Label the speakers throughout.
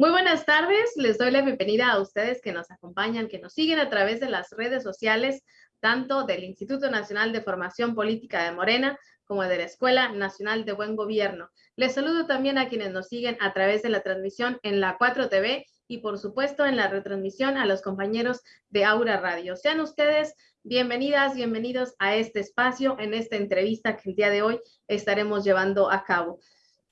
Speaker 1: Muy buenas tardes, les doy la bienvenida a ustedes que nos acompañan, que nos siguen a través de las redes sociales, tanto del Instituto Nacional de Formación Política de Morena como de la Escuela Nacional de Buen Gobierno. Les saludo también a quienes nos siguen a través de la transmisión en la 4TV y por supuesto en la retransmisión a los compañeros de Aura Radio. Sean ustedes bienvenidas, bienvenidos a este espacio, en esta entrevista que el día de hoy estaremos llevando a cabo.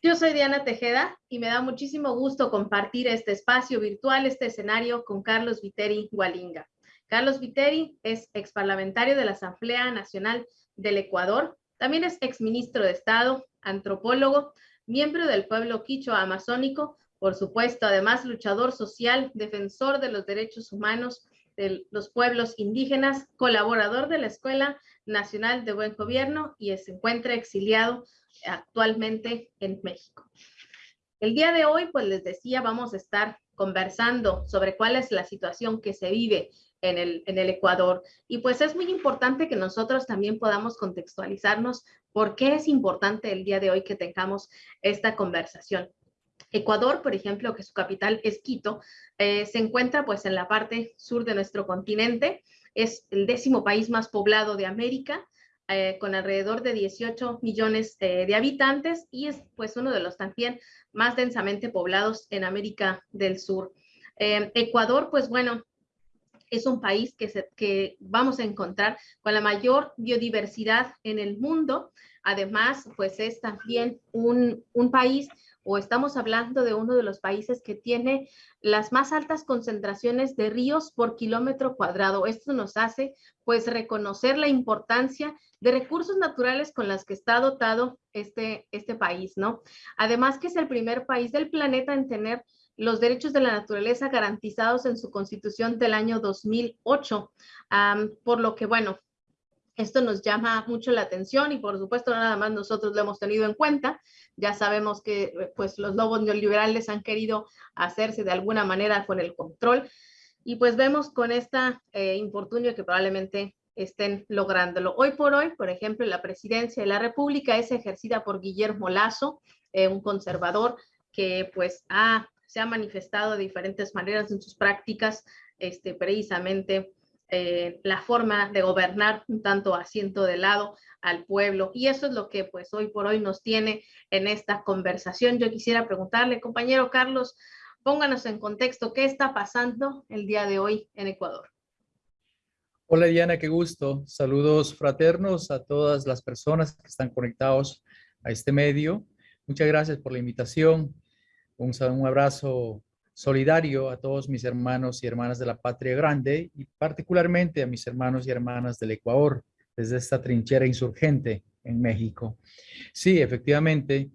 Speaker 1: Yo soy Diana Tejeda y me da muchísimo gusto compartir este espacio virtual, este escenario con Carlos Viteri Gualinga. Carlos Viteri es exparlamentario de la Asamblea Nacional del Ecuador, también es exministro de Estado, antropólogo, miembro del pueblo quichua amazónico, por supuesto, además luchador social, defensor de los derechos humanos de los pueblos indígenas, colaborador de la Escuela Nacional de Buen Gobierno y se encuentra exiliado actualmente en México. El día de hoy, pues les decía, vamos a estar conversando sobre cuál es la situación que se vive en el, en el Ecuador. Y pues es muy importante que nosotros también podamos contextualizarnos por qué es importante el día de hoy que tengamos esta conversación. Ecuador, por ejemplo, que su capital es Quito, eh, se encuentra pues en la parte sur de nuestro continente, es el décimo país más poblado de América, eh, con alrededor de 18 millones eh, de habitantes y es pues uno de los también más densamente poblados en América del Sur. Eh, Ecuador, pues bueno, es un país que, se, que vamos a encontrar con la mayor biodiversidad en el mundo. Además, pues es también un, un país o estamos hablando de uno de los países que tiene las más altas concentraciones de ríos por kilómetro cuadrado. Esto nos hace pues reconocer la importancia de recursos naturales con las que está dotado este, este país, ¿no? Además que es el primer país del planeta en tener los derechos de la naturaleza garantizados en su constitución del año 2008, por lo que, bueno, esto nos llama mucho la atención y por supuesto nada más nosotros lo hemos tenido en cuenta. Ya sabemos que eh, pues los lobos neoliberales han querido hacerse de alguna manera con el control y pues vemos con esta eh, infortunio que probablemente estén lográndolo. Hoy por hoy, por ejemplo, la presidencia de la República es ejercida por Guillermo Lazo, eh, un conservador que pues ha, se ha manifestado de diferentes maneras en sus prácticas, este, precisamente eh, la forma de gobernar un tanto asiento de lado al pueblo. Y eso es lo que pues hoy por hoy nos tiene en esta conversación. Yo quisiera preguntarle, compañero Carlos, pónganos en contexto, ¿qué está pasando el día de hoy en Ecuador?
Speaker 2: Hola Diana, qué gusto. Saludos fraternos a todas las personas que están conectados a este medio. Muchas gracias por la invitación. Un, un abrazo solidario a todos mis hermanos y hermanas de la patria grande y particularmente a mis hermanos y hermanas del Ecuador desde esta trinchera insurgente en México. Sí, efectivamente,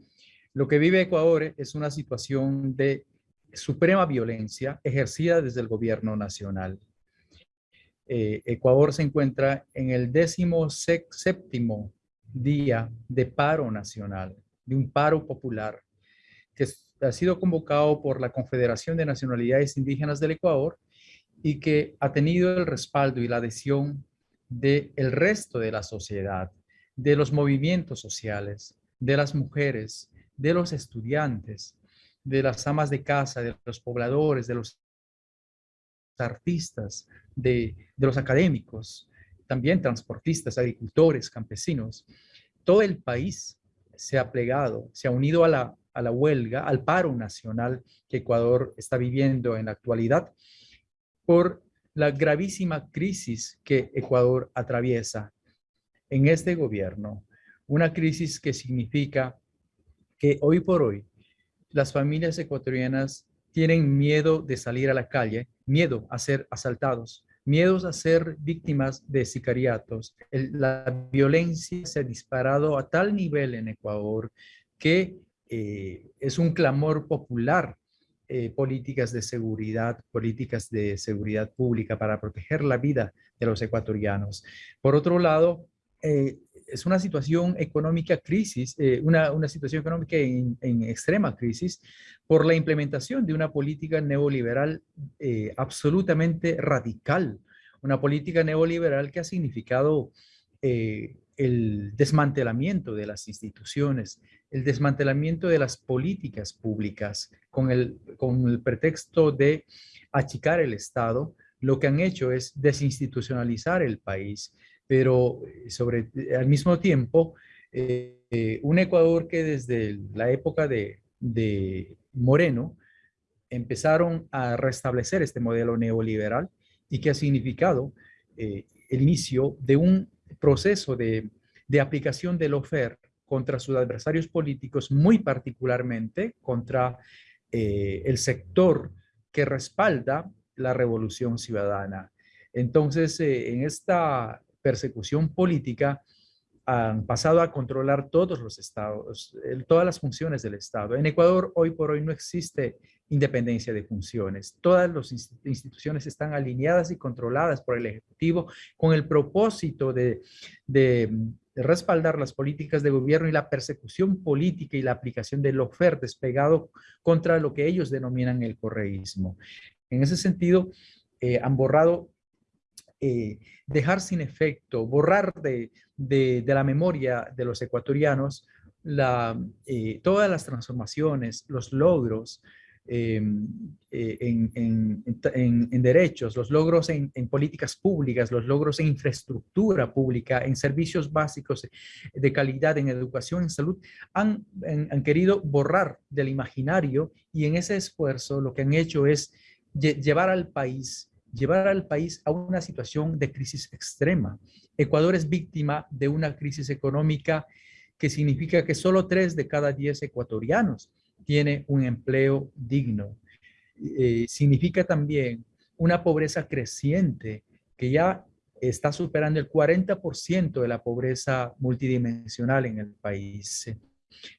Speaker 2: lo que vive Ecuador es una situación de suprema violencia ejercida desde el gobierno nacional. Eh, Ecuador se encuentra en el décimo séptimo día de paro nacional, de un paro popular, que ha sido convocado por la Confederación de Nacionalidades Indígenas del Ecuador y que ha tenido el respaldo y la adhesión del el resto de la sociedad, de los movimientos sociales, de las mujeres, de los estudiantes, de las amas de casa, de los pobladores, de los artistas, de, de los académicos, también transportistas, agricultores, campesinos. Todo el país se ha plegado, se ha unido a la a la huelga, al paro nacional que Ecuador está viviendo en la actualidad por la gravísima crisis que Ecuador atraviesa en este gobierno. Una crisis que significa que hoy por hoy las familias ecuatorianas tienen miedo de salir a la calle, miedo a ser asaltados, miedos a ser víctimas de sicariatos. la violencia se ha disparado a tal nivel en Ecuador que eh, es un clamor popular eh, políticas de seguridad, políticas de seguridad pública para proteger la vida de los ecuatorianos. Por otro lado, eh, es una situación económica crisis, una, una, situación económica en, en, extrema crisis por la implementación de una política neoliberal absolutamente radical, una política neoliberal que ha significado el desmantelamiento de las instituciones, el desmantelamiento de las políticas públicas con el, con el pretexto de achicar el Estado, lo que han hecho es desinstitucionalizar el país, pero eh, sobre, al mismo tiempo, eh, un Ecuador que desde la época de, de Moreno empezaron a restablecer este modelo neoliberal y que ha significado eh, el inicio de un proceso de, de aplicación del OFER contra sus adversarios políticos, muy particularmente contra eh, el sector que respalda la revolución ciudadana. Entonces, eh, en esta persecución política han pasado a controlar todos los estados, todas las funciones del Estado. En Ecuador, hoy por hoy, no existe independencia de funciones. Todas las instituciones están alineadas y controladas por el Ejecutivo con el propósito de, respaldar las políticas de gobierno y la persecución política y la aplicación del ofer despegado contra lo que ellos denominan el correísmo. En ese sentido, eh, han borrado, eh, dejar sin efecto, borrar de, la memoria de los ecuatorianos la, eh, todas las transformaciones, los logros, eh, en, derechos, los logros en, políticas públicas, los logros en infraestructura pública, en servicios básicos de calidad, en educación, en salud, han, han querido borrar del imaginario y en ese esfuerzo lo que han hecho es llevar al país llevar al país a una situación de crisis extrema. Ecuador es víctima de una crisis económica que significa que solo tres de cada diez ecuatorianos tiene un empleo digno. Eh, significa también una pobreza creciente que ya está superando el 40% de la pobreza multidimensional en el país.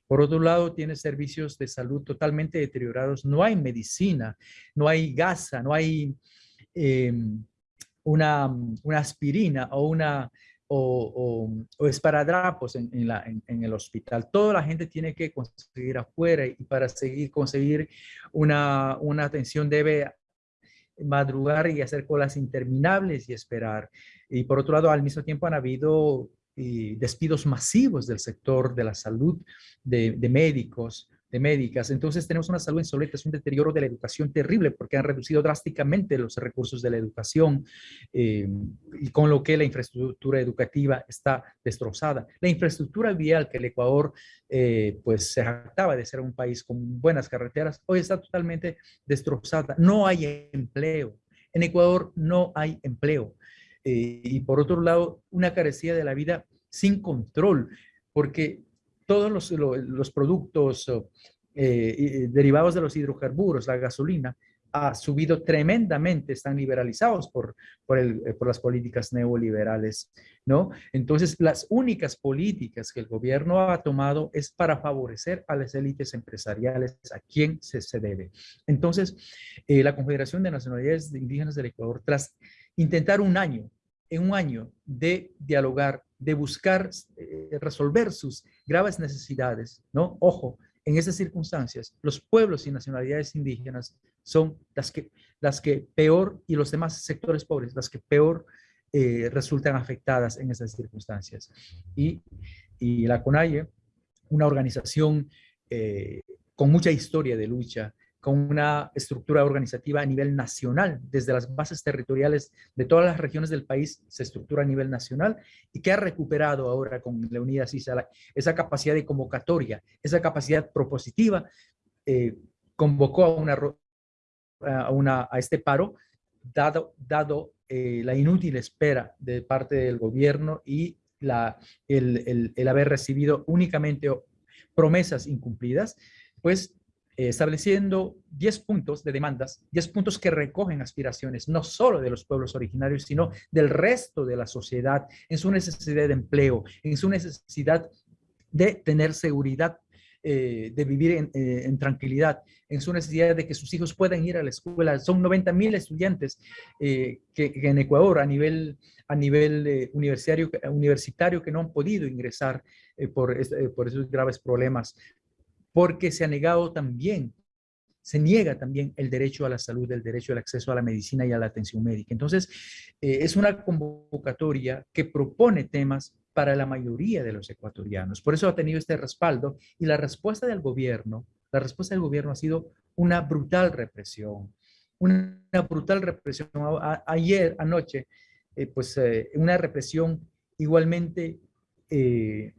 Speaker 2: Por otro lado, tiene servicios de salud totalmente deteriorados. No hay medicina, no hay gasa, no hay em, una, una, aspirina o una o, o, esparadrapos en, el hospital. Toda la gente tiene que conseguir afuera y para seguir, conseguir una, atención debe madrugar y hacer colas interminables y esperar. Y por otro lado, al mismo tiempo han habido eh, despidos masivos del sector de la salud, de médicos, de médicas. Entonces tenemos una salud insolente, es un deterioro de la educación terrible porque han reducido drásticamente los recursos de la educación eh, y con lo que la infraestructura educativa está destrozada. La infraestructura vial que el Ecuador eh, pues se jactaba de ser un país con buenas carreteras, hoy está totalmente destrozada. No hay empleo. En Ecuador no hay empleo. Eh, y por otro lado, una carecía de la vida sin control, porque todos los, los productos eh, derivados de los hidrocarburos, la gasolina, ha subido tremendamente, están liberalizados por, por, el, eh, por, las políticas neoliberales, ¿no? Entonces, las únicas políticas que el gobierno ha tomado es para favorecer a las élites empresariales, a quien se, se debe. Entonces, eh, la Confederación de Nacionalidades Indígenas del Ecuador, tras intentar un año, en un año de dialogar, de buscar resolver sus graves necesidades, ¿no? Ojo, en esas circunstancias, los pueblos y nacionalidades indígenas son las que, las que peor, y los demás sectores pobres, las que peor eh, resultan afectadas en esas circunstancias. Y, y la CONAIE, una organización eh, con mucha historia de lucha, con una estructura organizativa a nivel nacional, desde las bases territoriales de todas las regiones del país se estructura a nivel nacional y que ha recuperado ahora con la unidad CISA esa capacidad de convocatoria, esa capacidad propositiva, eh, convocó a, una, a, una, a este paro, dado, dado eh, la inútil espera de parte del gobierno y la, el, el, el haber recibido únicamente promesas incumplidas, pues estableciendo 10 puntos de demandas, 10 puntos que recogen aspiraciones no solo de los pueblos originarios, sino del resto de la sociedad en su necesidad de empleo, en su necesidad de tener seguridad, eh, de vivir en, eh, en, tranquilidad, en su necesidad de que sus hijos puedan ir a la escuela. Son 90 mil estudiantes que, que, en Ecuador a nivel, a nivel universitario, universitario que no han podido ingresar por, por esos graves problemas porque se ha negado también, se niega también el derecho a la salud, el derecho al acceso a la medicina y a la atención médica. Entonces, eh, es una convocatoria que propone temas para la mayoría de los ecuatorianos. Por eso ha tenido este respaldo y la respuesta del gobierno, la respuesta del gobierno ha sido una brutal represión, una brutal represión. ayer, anoche, eh, pues eh, una represión igualmente eh,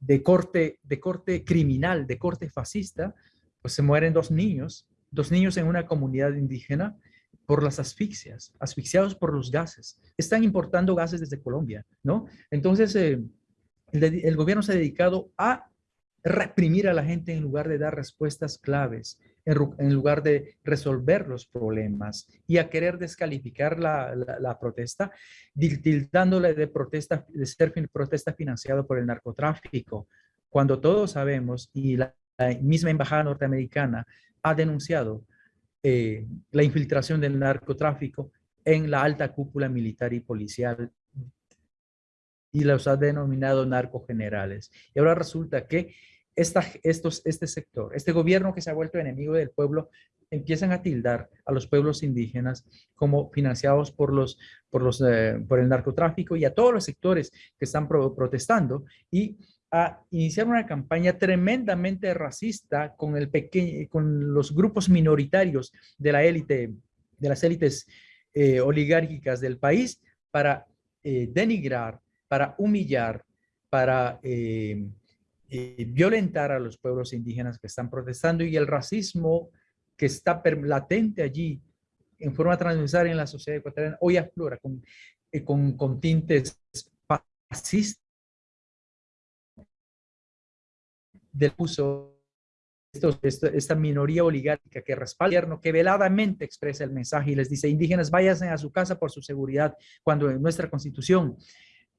Speaker 2: de, corte, de corte criminal, de corte fascista, pues se mueren dos niños, dos niños en una comunidad indígena por las asfixias, asfixiados por los gases. Están importando gases desde Colombia, ¿no? Entonces, el, el gobierno se ha dedicado a reprimir a la gente en lugar de dar respuestas claves, en, lugar de resolver los problemas y a querer descalificar la, la, protesta, tildándole de protesta, de ser protesta financiada por el narcotráfico, cuando todos sabemos y la, misma embajada norteamericana ha denunciado eh, la infiltración del narcotráfico en la alta cúpula militar y policial y los ha denominado narcogenerales. Y ahora resulta que esta, estos, este sector, este gobierno que se ha vuelto enemigo del pueblo, empiezan a tildar a los pueblos indígenas como financiados por, los, por, los, eh, por el narcotráfico y a todos los sectores que están protestando y a iniciar una campaña tremendamente racista con, el con los grupos minoritarios de la élite, de las élites eh, oligárquicas del país para eh, denigrar, para humillar, para eh, violentar a los pueblos indígenas que están protestando y el racismo que está latente allí en forma transversal en la sociedad ecuatoriana hoy aflora con, eh, con, con, tintes fascistas del uso de esta minoría oligárquica que respalda el gobierno, que veladamente expresa el mensaje y les dice, indígenas, váyanse a su casa por su seguridad, cuando en nuestra constitución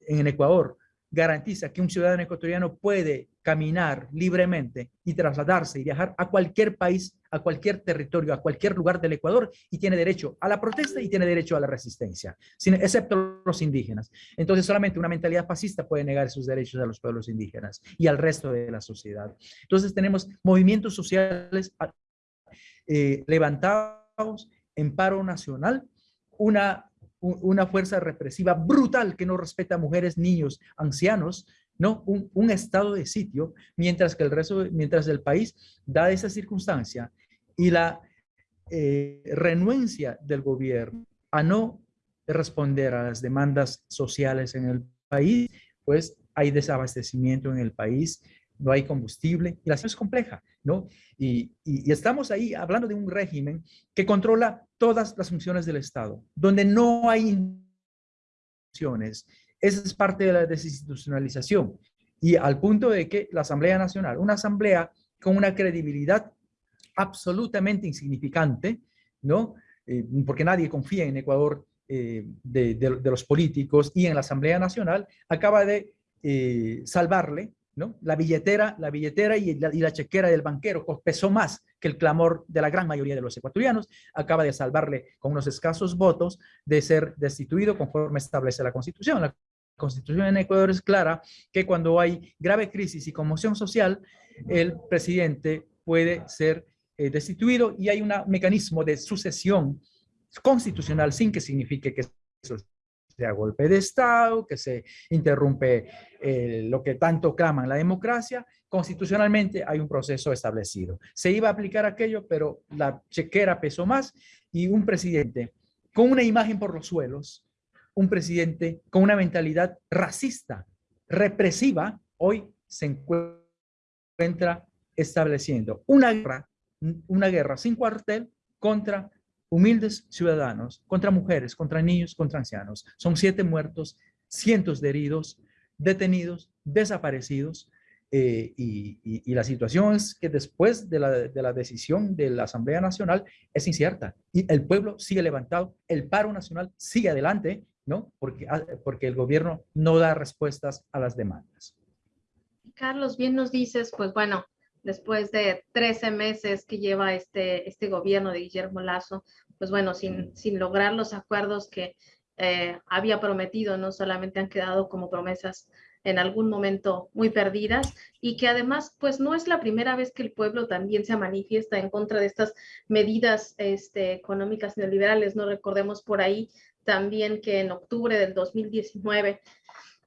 Speaker 2: en Ecuador garantiza que un ciudadano ecuatoriano puede caminar libremente y trasladarse y viajar a cualquier país, a cualquier territorio, a cualquier lugar del Ecuador y tiene derecho a la protesta y tiene derecho a la resistencia, sin, excepto los indígenas. Entonces solamente una mentalidad fascista puede negar sus derechos a los pueblos indígenas y al resto de la sociedad. Entonces tenemos movimientos sociales eh, levantados en paro nacional, una una fuerza represiva brutal que no respeta a mujeres, niños, ancianos, ¿no? Un, estado de sitio, mientras que el resto, mientras el país da esa circunstancia y la eh, renuencia del gobierno a no responder a las demandas sociales en el país, pues hay desabastecimiento en el país, no hay combustible y la situación es compleja, ¿no? Y, estamos ahí hablando de un régimen que controla todas las funciones del Estado, donde no hay funciones. Esa es parte de la desinstitucionalización. Y al punto de que la Asamblea Nacional, una asamblea con una credibilidad absolutamente insignificante, ¿no? Eh, porque nadie confía en Ecuador eh, de, los políticos y en la Asamblea Nacional, acaba de eh, salvarle ¿no? La billetera, la billetera y la, chequera del banquero pesó más que el clamor de la gran mayoría de los ecuatorianos, acaba de salvarle con unos escasos votos de ser destituido conforme establece la Constitución. La Constitución en Ecuador es clara que cuando hay grave crisis y conmoción social, el presidente puede ser eh, destituido y hay un mecanismo de sucesión constitucional sin que signifique que eso sea golpe de Estado, que se interrumpe eh, lo que tanto claman la democracia, constitucionalmente hay un proceso establecido. Se iba a aplicar aquello, pero la chequera pesó más y un presidente con una imagen por los suelos, un presidente con una mentalidad racista, represiva, hoy se encuentra estableciendo una guerra, una guerra sin cuartel contra humildes ciudadanos, contra mujeres, contra niños, contra ancianos. Son siete muertos, cientos de heridos, detenidos, desaparecidos. Eh, y, la situación es que después de la, decisión de la Asamblea Nacional es incierta y el pueblo sigue levantado, el paro nacional sigue adelante, ¿no? Porque, ah, porque el gobierno no da respuestas a las demandas.
Speaker 1: Carlos, bien nos dices, pues bueno, después de 13 meses que lleva este, este gobierno de Guillermo Lazo, pues bueno, sin, sin lograr los acuerdos que eh, había prometido, no solamente han quedado como promesas en algún momento muy perdidas y que además pues no es la primera vez que el pueblo también se manifiesta en contra de estas medidas este, económicas neoliberales, no recordemos por ahí también que en octubre del 2019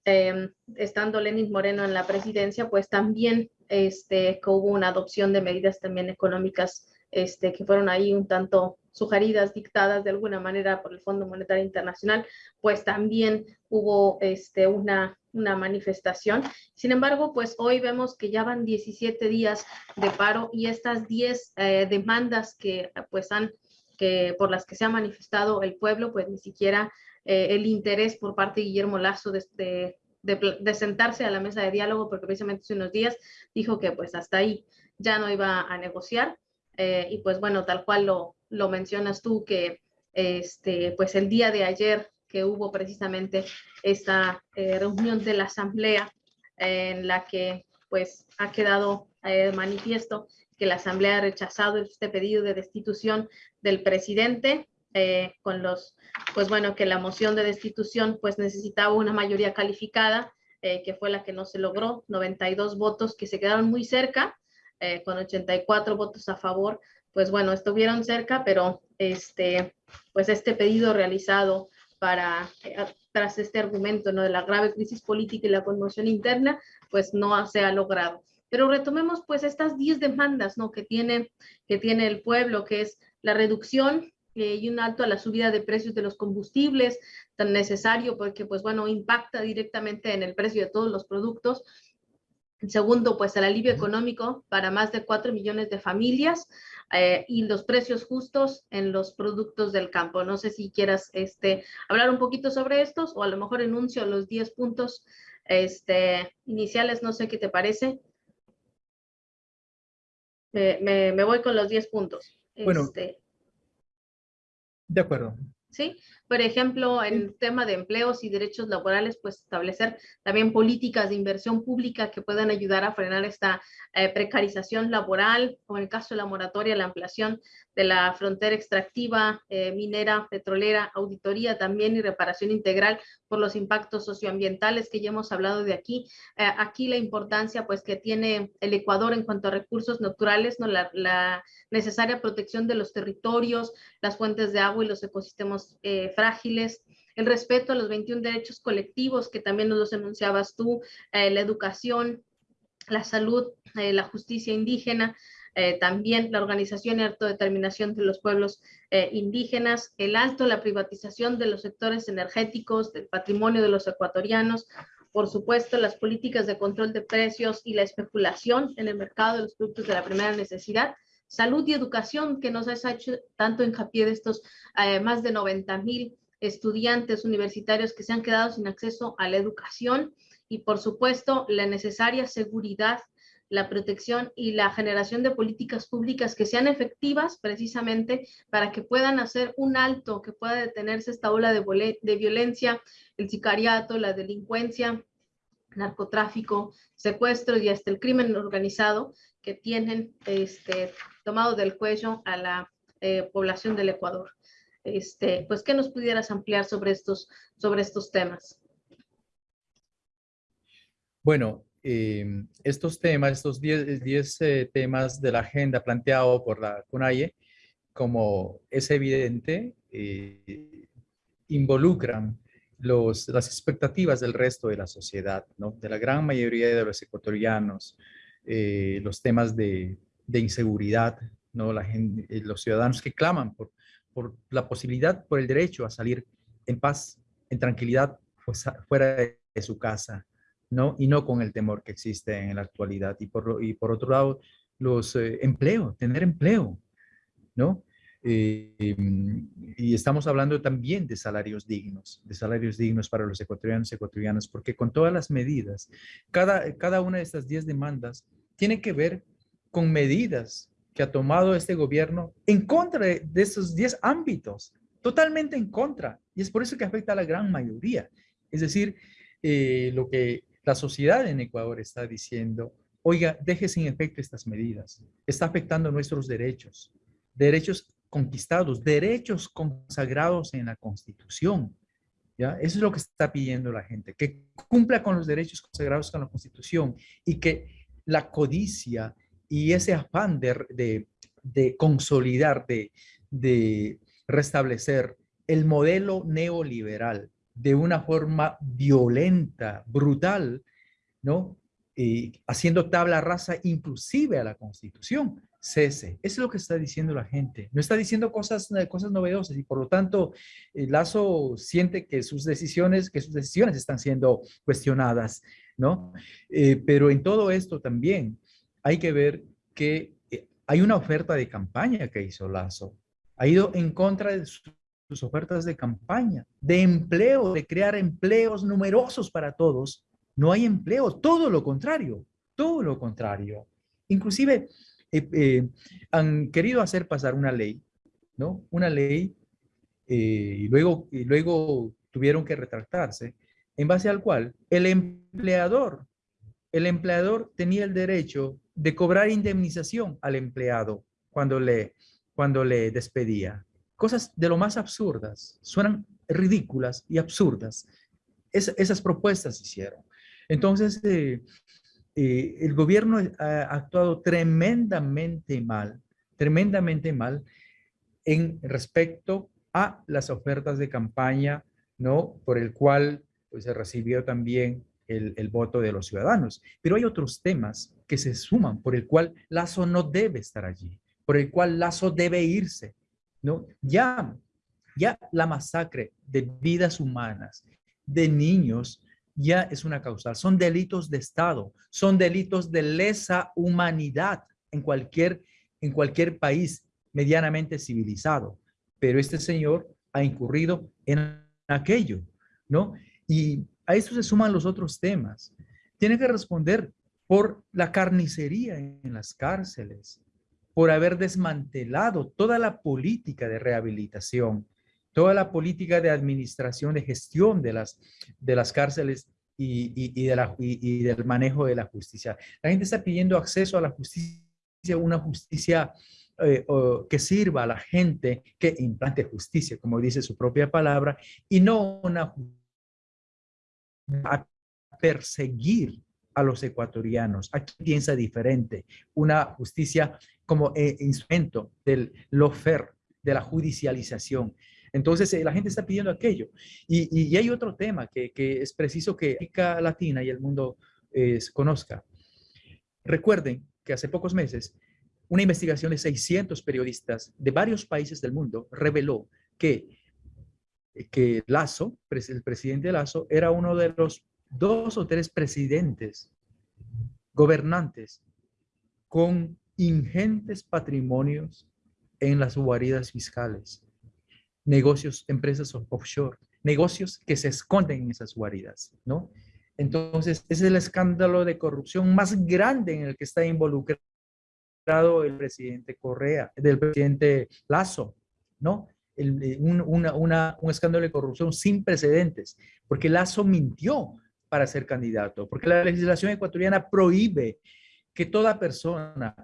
Speaker 1: em, estando Lenin Moreno en la presidencia, pues también este, que hubo una adopción de medidas también económicas este, que fueron ahí un tanto sugeridas, dictadas de alguna manera por el Fondo Monetario Internacional, pues también hubo este, una, una manifestación. Sin embargo, pues hoy vemos que ya van 17 días de paro y estas 10 eh, demandas que pues han, que por las que se ha manifestado el pueblo, pues ni siquiera eh, el interés por parte de Guillermo Lazo de, sentarse a la mesa de diálogo, porque precisamente hace unos días dijo que pues hasta ahí ya no iba a negociar. Eh, y pues bueno, tal cual lo, lo mencionas tú, que este, pues el día de ayer que hubo precisamente esta eh, reunión de la asamblea en la que pues ha quedado manifiesto que la asamblea ha rechazado este pedido de destitución del presidente con los, pues bueno, que la moción de destitución pues necesitaba una mayoría calificada, que fue la que no se logró, 92 votos que se quedaron muy cerca, eh, con 84 votos a favor, pues bueno, estuvieron cerca, pero este, pues este pedido realizado para, eh, tras este argumento ¿no? de la grave crisis política y la conmoción interna, pues no se ha logrado. Pero retomemos pues estas 10 demandas ¿no? que, tiene, que tiene el pueblo, que es la reducción eh, y un alto a la subida de precios de los combustibles, tan necesario porque pues bueno, impacta directamente en el precio de todos los productos, Segundo, pues el alivio económico para más de 4 millones de familias eh, y los precios justos en los productos del campo. No sé si quieras este, hablar un poquito sobre estos o a lo mejor enuncio los 10 puntos este, iniciales, no sé qué te parece. Me, voy con los 10 puntos.
Speaker 2: Bueno, este, de acuerdo.
Speaker 1: ¿Sí? Por ejemplo, en el tema de empleos y derechos laborales, pues establecer también políticas de inversión pública que puedan ayudar a frenar esta eh, precarización laboral, o en el caso de la moratoria, la ampliación de la frontera extractiva, eh, minera, petrolera, auditoría también y reparación integral por los impactos socioambientales que ya hemos hablado de aquí. Eh, aquí la importancia pues que tiene el Ecuador en cuanto a recursos naturales, ¿no? la, la necesaria protección de los territorios, las fuentes de agua y los ecosistemas eh, frágiles, el respeto a los 21 derechos colectivos que también nos los enunciabas tú, eh, la educación, la salud, eh, la justicia indígena, también la organización y autodeterminación de los pueblos indígenas, el alto, la privatización de los sectores energéticos, del patrimonio de los ecuatorianos, por supuesto, las políticas de control de precios y la especulación en el mercado de los productos de la primera necesidad, salud y educación, que nos ha hecho tanto hincapié de estos eh, más de 90 mil estudiantes universitarios que se han quedado sin acceso a la educación y por supuesto la necesaria seguridad, la protección y la generación de políticas públicas que sean efectivas precisamente para que puedan hacer un alto, que pueda detenerse esta ola de, de violencia, el sicariato, la delincuencia, narcotráfico, secuestros y hasta el crimen organizado que tienen este, tomado del cuello a la eh, población del Ecuador. Este, pues, ¿qué nos pudieras ampliar sobre estos, sobre estos temas?
Speaker 2: Bueno, em, estos temas, estos 10 eh, temas de la agenda planteado por la CUNAIE, como es evidente, eh, involucran los, las expectativas del resto de la sociedad, ¿no? de la gran mayoría de los ecuatorianos, los temas de de inseguridad, ¿no? La gente, eh, los ciudadanos que claman por, por la posibilidad, por el derecho a salir en paz, en tranquilidad, pues, fuera de, su casa, ¿no? Y no con el temor que existe en la actualidad. Y por, y por otro lado, los eh, empleos, tener empleo, ¿no? Eh, y estamos hablando también de salarios dignos, de salarios dignos para los ecuatorianos y ecuatorianas, porque con todas las medidas, cada, cada una de estas 10 demandas tiene que ver con medidas que ha tomado este gobierno en contra de, esos 10 ámbitos, totalmente en contra. Y es por eso que afecta a la gran mayoría. Es decir, eh, lo que la sociedad en Ecuador está diciendo, oiga, deje sin efecto estas medidas. Está afectando nuestros derechos, derechos conquistados, derechos consagrados en la Constitución. Eso es lo que está pidiendo la gente, que cumpla con los derechos consagrados con la Constitución y que la codicia y ese afán de, consolidar, de, restablecer el modelo neoliberal de una forma violenta, brutal, ¿no? haciendo tabla rasa inclusive a la Constitución. Cese. Eso es lo que está diciendo la gente. No está diciendo cosas, cosas novedosas y por lo tanto Lazo siente que sus decisiones, que sus decisiones están siendo cuestionadas, ¿no? Eh, pero en todo esto también hay que ver que eh, hay una oferta de campaña que hizo Lazo. Ha ido en contra de sus ofertas de campaña, de empleo, de crear empleos numerosos para todos, no hay empleo, todo lo contrario, todo lo contrario. Inclusive eh, han querido hacer pasar una ley, ¿no? Una ley y, luego, y luego tuvieron que retractarse, en base al cual el empleador, el empleador tenía el derecho de cobrar indemnización al empleado cuando le, cuando le despedía. Cosas de lo más absurdas, suenan ridículas y absurdas. esas propuestas hicieron. Entonces, eh, eh, el gobierno ha actuado tremendamente mal, tremendamente mal en respecto a las ofertas de campaña, ¿no? Por el cual pues, se recibió también el, el, voto de los ciudadanos. Pero hay otros temas que se suman por el cual Lazo no debe estar allí, por el cual Lazo debe irse, ¿no? Ya, ya la masacre de vidas humanas, de niños, ya es una causal. Son delitos de Estado, son delitos de lesa humanidad en cualquier, en cualquier país medianamente civilizado. Pero este señor ha incurrido en aquello, ¿no? Y a esto se suman los otros temas. Tiene que responder por la carnicería en las cárceles, por haber desmantelado toda la política de rehabilitación, toda la política de administración, de gestión de las, de las cárceles y, y, y, del manejo de la justicia. La gente está pidiendo acceso a la justicia, una justicia eh, que sirva a la gente, que implante justicia, como dice su propia palabra, y no una a perseguir a los ecuatorianos. Aquí piensa diferente. Una justicia como eh, instrumento del lofer, de la judicialización. Entonces, eh, la gente está pidiendo aquello. Y, hay otro tema que, es preciso que América Latina y el mundo eh, conozca. Recuerden que hace pocos meses, una investigación de 600 periodistas de varios países del mundo reveló que, que Lazo, el presidente Lazo, era uno de los dos o tres presidentes gobernantes con ingentes patrimonios en las guaridas fiscales negocios, empresas offshore, negocios que se esconden en esas guaridas, ¿no? Entonces, es el escándalo de corrupción más grande en el que está involucrado el presidente Correa, del presidente Lazo, ¿no? Eh, un, escándalo de corrupción sin precedentes, porque Lazo mintió para ser candidato, porque la legislación ecuatoriana prohíbe que toda persona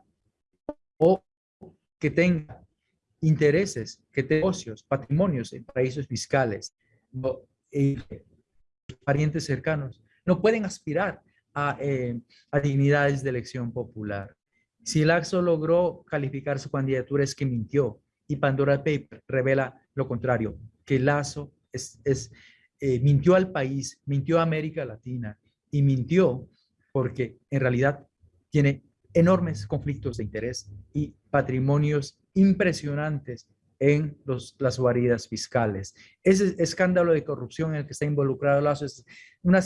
Speaker 2: o que tenga intereses, que negocios, patrimonios en paraísos fiscales, eh, parientes cercanos, no pueden aspirar eh, a, dignidades de elección popular. Si Laxo logró calificar su candidatura es que mintió y Pandora Paper revela lo contrario, que Lazo eh, mintió al país, mintió a América Latina y mintió porque en realidad tiene enormes conflictos de interés y patrimonios impresionantes en las guaridas fiscales. Ese escándalo de corrupción en el que está involucrado Lazo es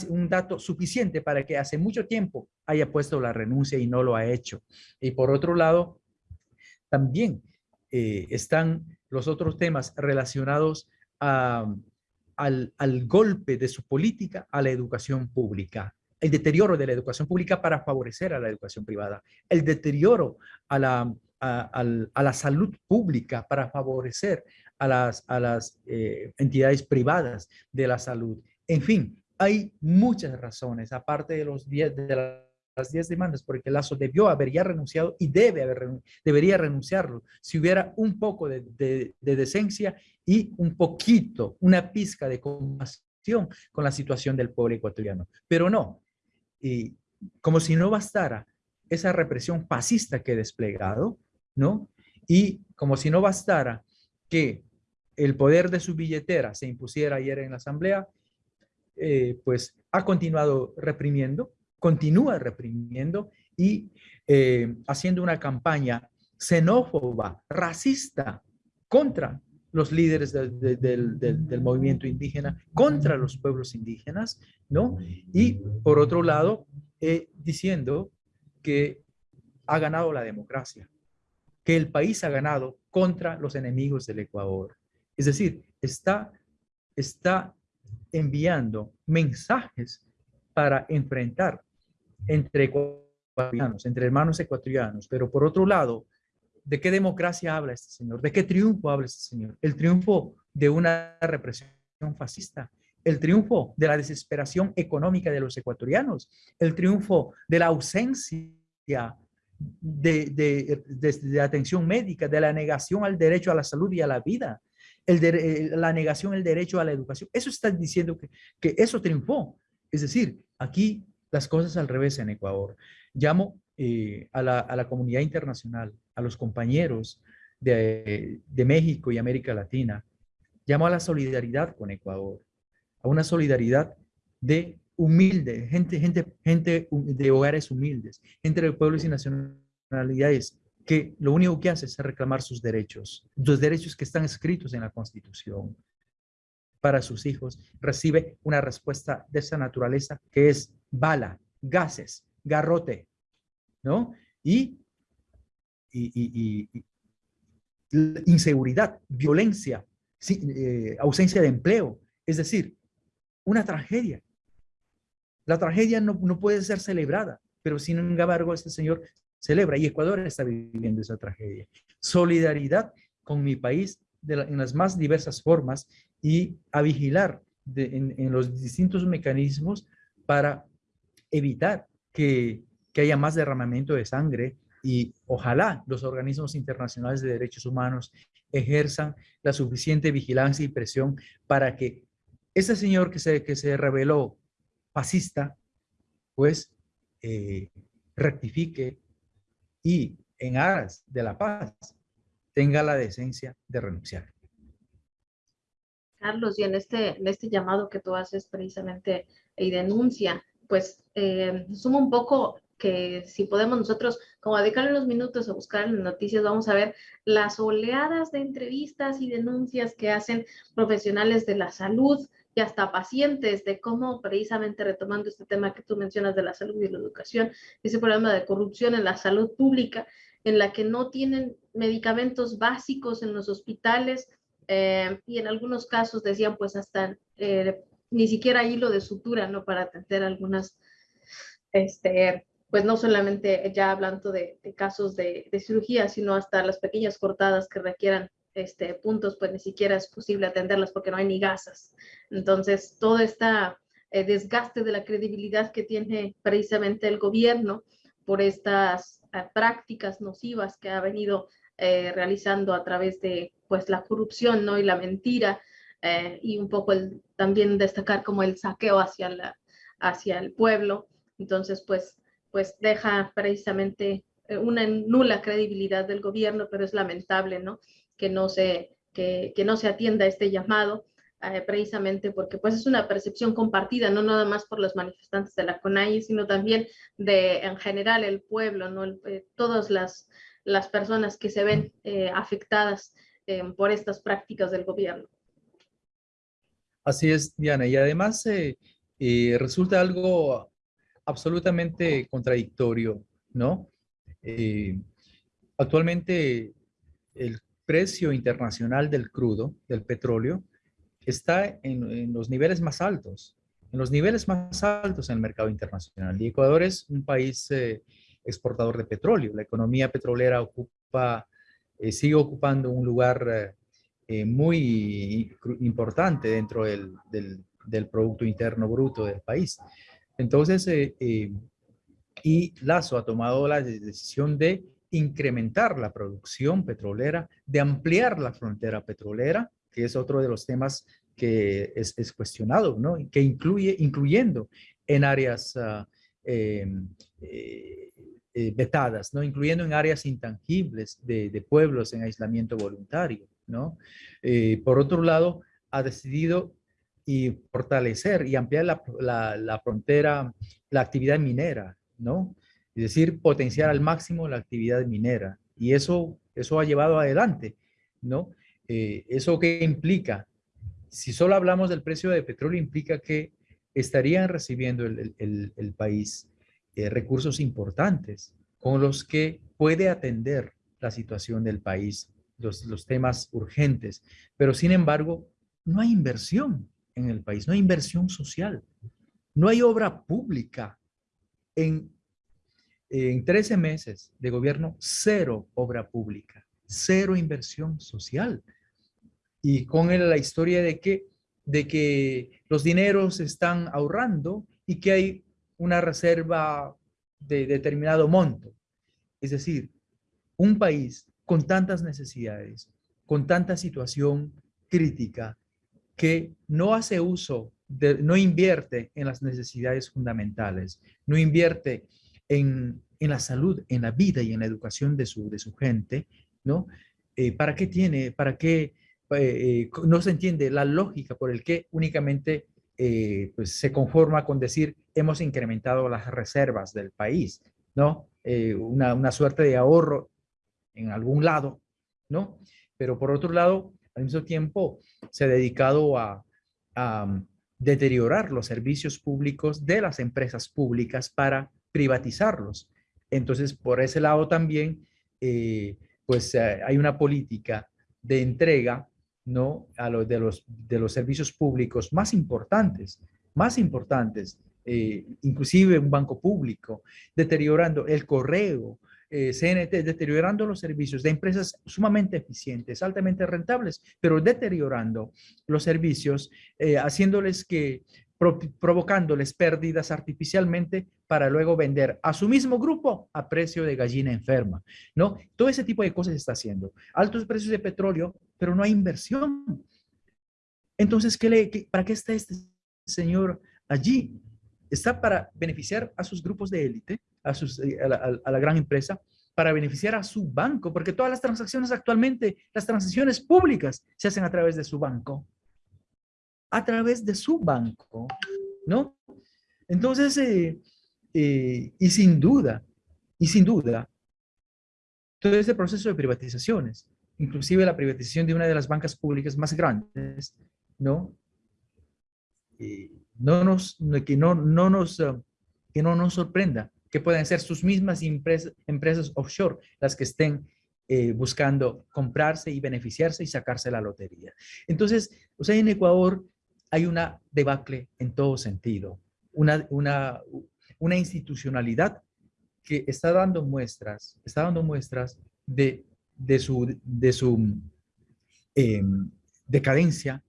Speaker 2: un dato suficiente para que hace mucho tiempo haya puesto la renuncia y no lo ha hecho. Y por otro lado, también eh, están los otros temas relacionados al, al golpe de su política a la educación pública el deterioro de la educación pública para favorecer a la educación privada, el deterioro a la, a, la salud pública para favorecer a las, a las eh, entidades privadas de la salud. En fin, hay muchas razones, aparte de, los diez, de las 10 demandas, porque Lazo debió haber ya renunciado y debe haber, debería renunciarlo si hubiera un poco de, de decencia y un poquito, una pizca de compasión con la situación del pobre ecuatoriano. Pero no, y como si no bastara esa represión fascista que he desplegado, ¿no? Y como si no bastara que el poder de su billetera se impusiera ayer en la asamblea, eh, pues ha continuado reprimiendo, continúa reprimiendo y eh, haciendo una campaña xenófoba, racista contra los líderes del, movimiento indígena, contra los pueblos indígenas, ¿no? Y por otro lado, eh, diciendo que ha ganado la democracia, que el país ha ganado contra los enemigos del Ecuador. Es decir, está, está enviando mensajes para enfrentar entre ecuatorianos, entre hermanos ecuatorianos, pero por otro lado, ¿de qué democracia habla este señor? ¿De qué triunfo habla este señor? El triunfo de una represión fascista, el triunfo de la desesperación económica de los ecuatorianos, el triunfo de la ausencia de, atención médica, de la negación al derecho a la salud y a la vida, el de, la negación al derecho a la educación. Eso está diciendo que eso triunfó. Es decir, aquí las cosas al revés en Ecuador. Llamo eh, a, la, a, la, comunidad internacional, a los compañeros de, de México y América Latina, llamo a la solidaridad con Ecuador, a una solidaridad de humilde, gente, gente, gente de hogares humildes, gente de pueblos y nacionalidades que lo único que hace es reclamar sus derechos, los derechos que están escritos en la Constitución para sus hijos, recibe una respuesta de esa naturaleza que es bala, gases, garrote, ¿no? Y, y, inseguridad, violencia, eh, ausencia de empleo, es decir, una tragedia. La tragedia no, no puede ser celebrada, pero sin embargo este señor celebra y Ecuador está viviendo esa tragedia. Solidaridad con mi país en las más diversas formas y a vigilar en, los distintos mecanismos para evitar que, que haya más derramamiento de sangre y ojalá los organismos internacionales de derechos humanos ejerzan la suficiente vigilancia y presión para que ese señor que se, que se reveló fascista, pues eh, rectifique y en aras de la paz tenga la decencia de renunciar.
Speaker 1: Carlos, y en este, en este llamado que tú haces precisamente y denuncia, pues eh, suma un poco que si podemos nosotros como dedicarle unos minutos a buscar en noticias, vamos a ver las oleadas de entrevistas y denuncias que hacen profesionales de la salud y hasta pacientes de cómo precisamente retomando este tema que tú mencionas de la salud y la educación, ese problema de corrupción en la salud pública, en la que no tienen medicamentos básicos en los hospitales eh, y en algunos casos decían pues hasta eh, ni siquiera hilo de sutura, ¿no? Para atender algunas, este, pues no solamente ya hablando de, casos de, de cirugía, sino hasta las pequeñas cortadas que requieran este, puntos, pues ni siquiera es posible atenderlas porque no hay ni gasas. Entonces, todo este desgaste de la credibilidad que tiene precisamente el gobierno por estas eh, prácticas nocivas que ha venido eh, realizando a través de pues la corrupción ¿no? y la mentira y un poco el, también destacar como el saqueo hacia, la, hacia el pueblo. Entonces, pues, pues deja precisamente una nula credibilidad del gobierno, pero es lamentable, ¿no? que no se, que, no se atienda este llamado, eh, precisamente porque pues es una percepción compartida, no nada más por los manifestantes de la CONAI, sino también de en general el pueblo, ¿no? Eh, todas las, las personas que se ven eh, afectadas por estas prácticas del gobierno.
Speaker 2: Así es, Diana, y además resulta algo absolutamente contradictorio, ¿no? actualmente el precio internacional del crudo, del petróleo, está en, los niveles más altos, en los niveles más altos en el mercado internacional. Y Ecuador es un país eh, exportador de petróleo. La economía petrolera ocupa, eh, sigue ocupando un lugar eh, muy importante dentro del, del, Producto Interno Bruto del país. Entonces, y Lazo ha tomado la decisión de incrementar la producción petrolera, de ampliar la frontera petrolera, que es otro de los temas que es, cuestionado, ¿no? Que incluye, incluyendo en áreas eh, eh, vetadas, ¿no? Incluyendo en áreas intangibles de, pueblos en aislamiento voluntario, ¿no? Eh, por otro lado, ha decidido y fortalecer y ampliar la, frontera, la actividad minera, ¿no? Es decir, potenciar al máximo la actividad minera. Y eso, eso ha llevado adelante, ¿no? Eh, ¿Eso qué implica? Si solo hablamos del precio de petróleo, implica que estarían recibiendo el país eh, recursos importantes con los que puede atender la situación del país, los, los temas urgentes. Pero sin embargo, no hay inversión en el país, no hay inversión social, no hay obra pública. En, en 13 meses de gobierno, cero obra pública, cero inversión social. Y con la historia de que, de que los dineros están ahorrando y que hay una reserva de determinado monto. Es decir, un país con tantas necesidades, con tanta situación crítica, que no hace uso, no invierte en las necesidades fundamentales, no invierte en, la salud, en la vida y en la educación de su, de su gente, ¿no? Eh, ¿Para qué tiene, para qué eh, eh, no se entiende la lógica por el que únicamente pues se conforma con decir hemos incrementado las reservas del país, ¿no? una, una suerte de ahorro en algún lado, ¿no? Pero por otro lado, al mismo tiempo se ha dedicado a, um, deteriorar los servicios públicos de las empresas públicas para privatizarlos. Entonces, por ese lado también, eh, pues eh, hay una política de entrega ¿no? a de, los, de los servicios públicos más importantes, más importantes, eh, inclusive un banco público, deteriorando el correo, eh, CNT deteriorando los servicios de empresas sumamente eficientes, altamente rentables, pero deteriorando los servicios, eh, haciéndoles que, provocándoles pérdidas artificialmente para luego vender a su mismo grupo a precio de gallina enferma, ¿no? Todo ese tipo de cosas se está haciendo. Altos precios de petróleo, pero no hay inversión. Entonces, ¿qué le, ¿para qué está este señor allí? Está para beneficiar a sus grupos de élite, eh, a, la, gran empresa para beneficiar a su banco, porque todas las transacciones actualmente, las transacciones públicas se hacen a través de su banco. A través de su banco, ¿no? Entonces, eh, eh, y sin duda, y sin duda, todo este proceso de privatizaciones, inclusive la privatización de una de las bancas públicas más grandes, ¿no? no nos, que no, no nos, que no nos sorprenda que pueden ser sus mismas empresas offshore las que estén eh, buscando comprarse y beneficiarse y sacarse la lotería. Entonces, o sea, en Ecuador hay una debacle en todo sentido, una, una, una institucionalidad que está dando muestras, está dando muestras de, de su, de su em, decadencia,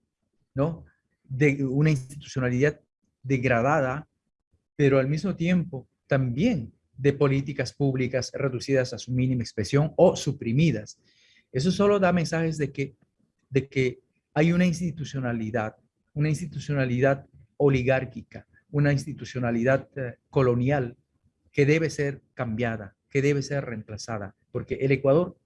Speaker 2: ¿no? De una institucionalidad degradada, pero al mismo tiempo también de políticas públicas reducidas a su mínima expresión o suprimidas. Eso solo da mensajes de que, de que hay una institucionalidad, una institucionalidad oligárquica, una institucionalidad eh, colonial que debe ser cambiada, que debe ser reemplazada, porque el Ecuador,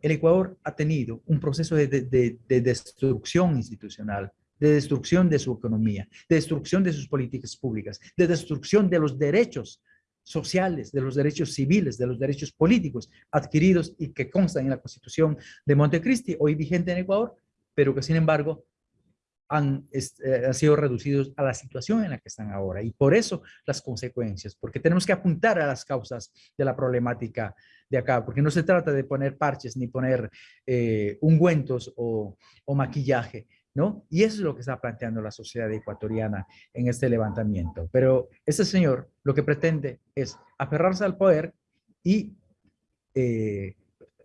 Speaker 2: el Ecuador ha tenido un proceso de, de destrucción institucional, de destrucción de su economía, de destrucción de sus políticas públicas, de destrucción de los derechos sociales, de los derechos civiles, de los derechos políticos adquiridos y que constan en la Constitución de Montecristi, hoy vigente en Ecuador, pero que sin embargo han, eh, sido reducidos a la situación en la que están ahora. Y por eso las consecuencias, porque tenemos que apuntar a las causas de la problemática de acá, porque no se trata de poner parches ni poner eh, ungüentos o maquillaje, ¿no? Y eso es lo que está planteando la sociedad ecuatoriana en este levantamiento. Pero este señor lo que pretende es aferrarse al poder y eh,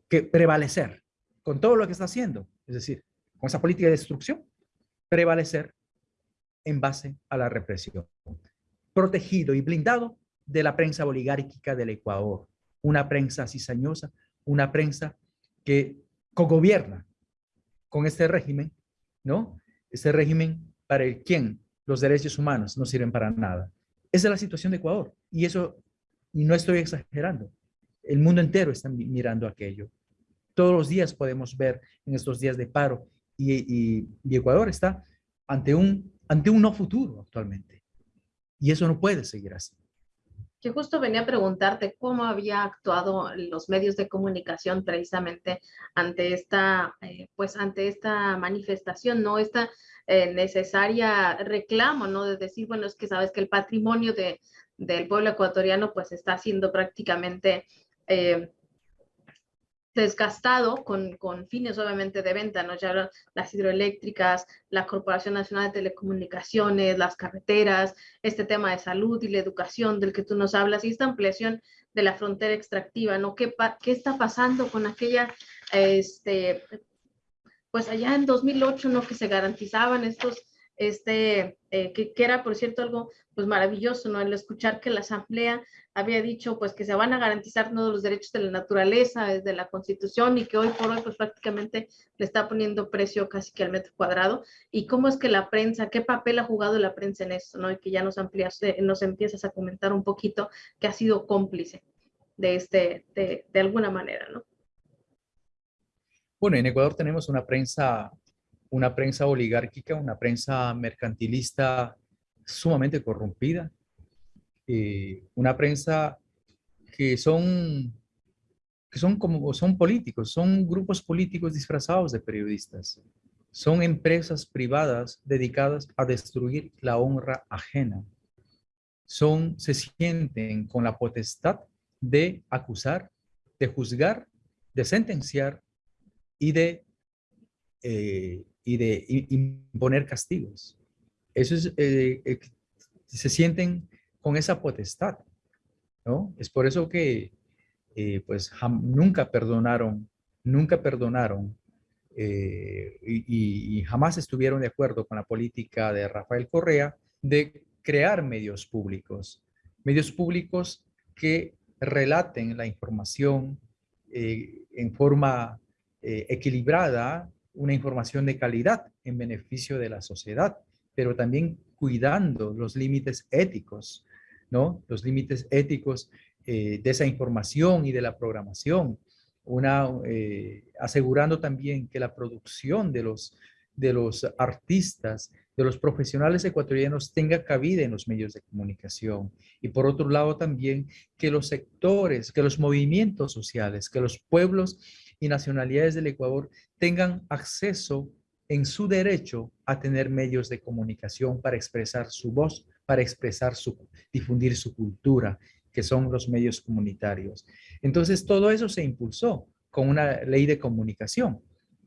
Speaker 2: que prevalecer con todo lo que está haciendo, es decir, con esa política de destrucción, prevalecer en base a la represión. Protegido y blindado de la prensa oligárquica del Ecuador, una prensa cizañosa, una prensa que cogobierna con este régimen ¿no? Ese régimen para el quien los derechos humanos no sirven para nada. Esa es la situación de Ecuador. Y eso, y no estoy exagerando, el mundo entero está mirando aquello. Todos los días podemos ver en estos días de paro y, Ecuador está ante un ante un no futuro actualmente. Y eso no puede seguir así.
Speaker 1: Que justo venía a preguntarte cómo había actuado los medios de comunicación precisamente ante esta, eh, pues ante esta manifestación, ¿no? Esta eh, necesaria reclamo, ¿no? De decir, bueno, es que sabes que el patrimonio de, del pueblo ecuatoriano pues está siendo prácticamente eh, desgastado con, con, fines obviamente de venta, ¿no? Ya las hidroeléctricas, la Corporación Nacional de Telecomunicaciones, las carreteras, este tema de salud y la educación del que tú nos hablas y esta ampliación de la frontera extractiva, ¿no? ¿Qué, qué está pasando con aquella, este, pues allá en 2008, ¿no? Que se garantizaban estos este, eh, que, era, por cierto, algo pues maravilloso, ¿no? El escuchar que la Asamblea había dicho pues que se van a garantizar todos los derechos de la naturaleza desde la Constitución y que hoy por hoy pues prácticamente le está poniendo precio casi que al metro cuadrado. ¿Y cómo es que la prensa, qué papel ha jugado la prensa en esto, ¿no? Y que ya nos amplias, nos empiezas a comentar un poquito que ha sido cómplice de este, de alguna manera, ¿no?
Speaker 2: Bueno, en Ecuador tenemos una prensa una prensa oligárquica, una prensa mercantilista sumamente corrompida, eh, una prensa que son, que son como son políticos, son grupos políticos disfrazados de periodistas, son empresas privadas dedicadas a destruir la honra ajena. Son, se sienten con la potestad de acusar, de juzgar, de sentenciar y de eh, y de imponer castigos. Eh, eh, se sienten con esa potestad, ¿no? Es por eso que, eh, pues, nunca perdonaron, nunca perdonaron y, y, jamás estuvieron de acuerdo con la política de Rafael Correa de crear medios públicos, medios públicos que relaten la información en forma equilibrada, una información de calidad en beneficio de la sociedad, pero también cuidando los límites éticos, ¿no? Los límites éticos eh, de esa información y de la programación, eh, asegurando también que la producción de los artistas, de los profesionales ecuatorianos tenga cabida en los medios de comunicación. Y por otro lado también que los sectores, que los movimientos sociales, que los pueblos y nacionalidades del Ecuador tengan acceso en su derecho a tener medios de comunicación para expresar su voz, para expresar su, difundir su cultura, que son los medios comunitarios. Entonces, todo eso se impulsó con una ley de comunicación,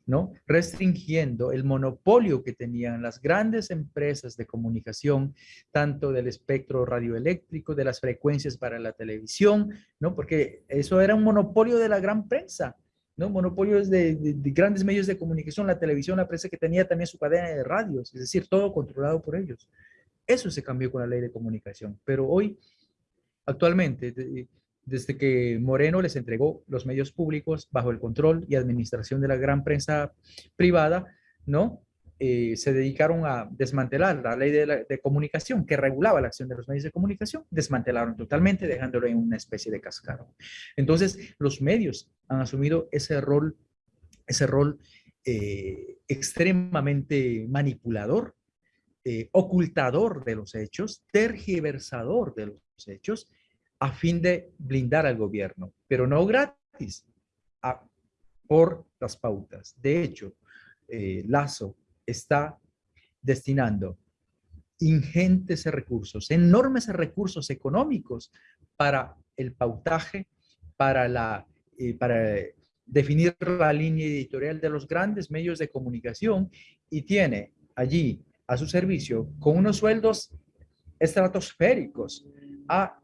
Speaker 2: ¿no? Restringiendo el monopolio que tenían las grandes empresas de comunicación, tanto del espectro radioeléctrico, de las frecuencias para la televisión, ¿no? Porque eso era un monopolio de la gran prensa, ¿no? Monopolios de, de, grandes medios de comunicación, la televisión, la prensa que tenía también su cadena de radios, es decir, todo controlado por ellos. Eso se cambió con la ley de comunicación, pero hoy, actualmente, desde que Moreno les entregó los medios públicos bajo el control y administración de la gran prensa privada, ¿no? Eh, se dedicaron a desmantelar la ley de, comunicación que regulaba la acción de los medios de comunicación, desmantelaron totalmente, dejándolo en una especie de cascarón. Entonces, los medios han asumido ese rol, ese rol eh, extremadamente manipulador, eh, ocultador de los hechos, tergiversador de los hechos, a fin de blindar al gobierno, pero no gratis, por las pautas. De hecho, Lazo está destinando ingentes recursos, enormes recursos económicos para el pautaje, para, la, eh, para definir la línea editorial de los grandes medios de comunicación y tiene allí a su servicio con unos sueldos estratosféricos a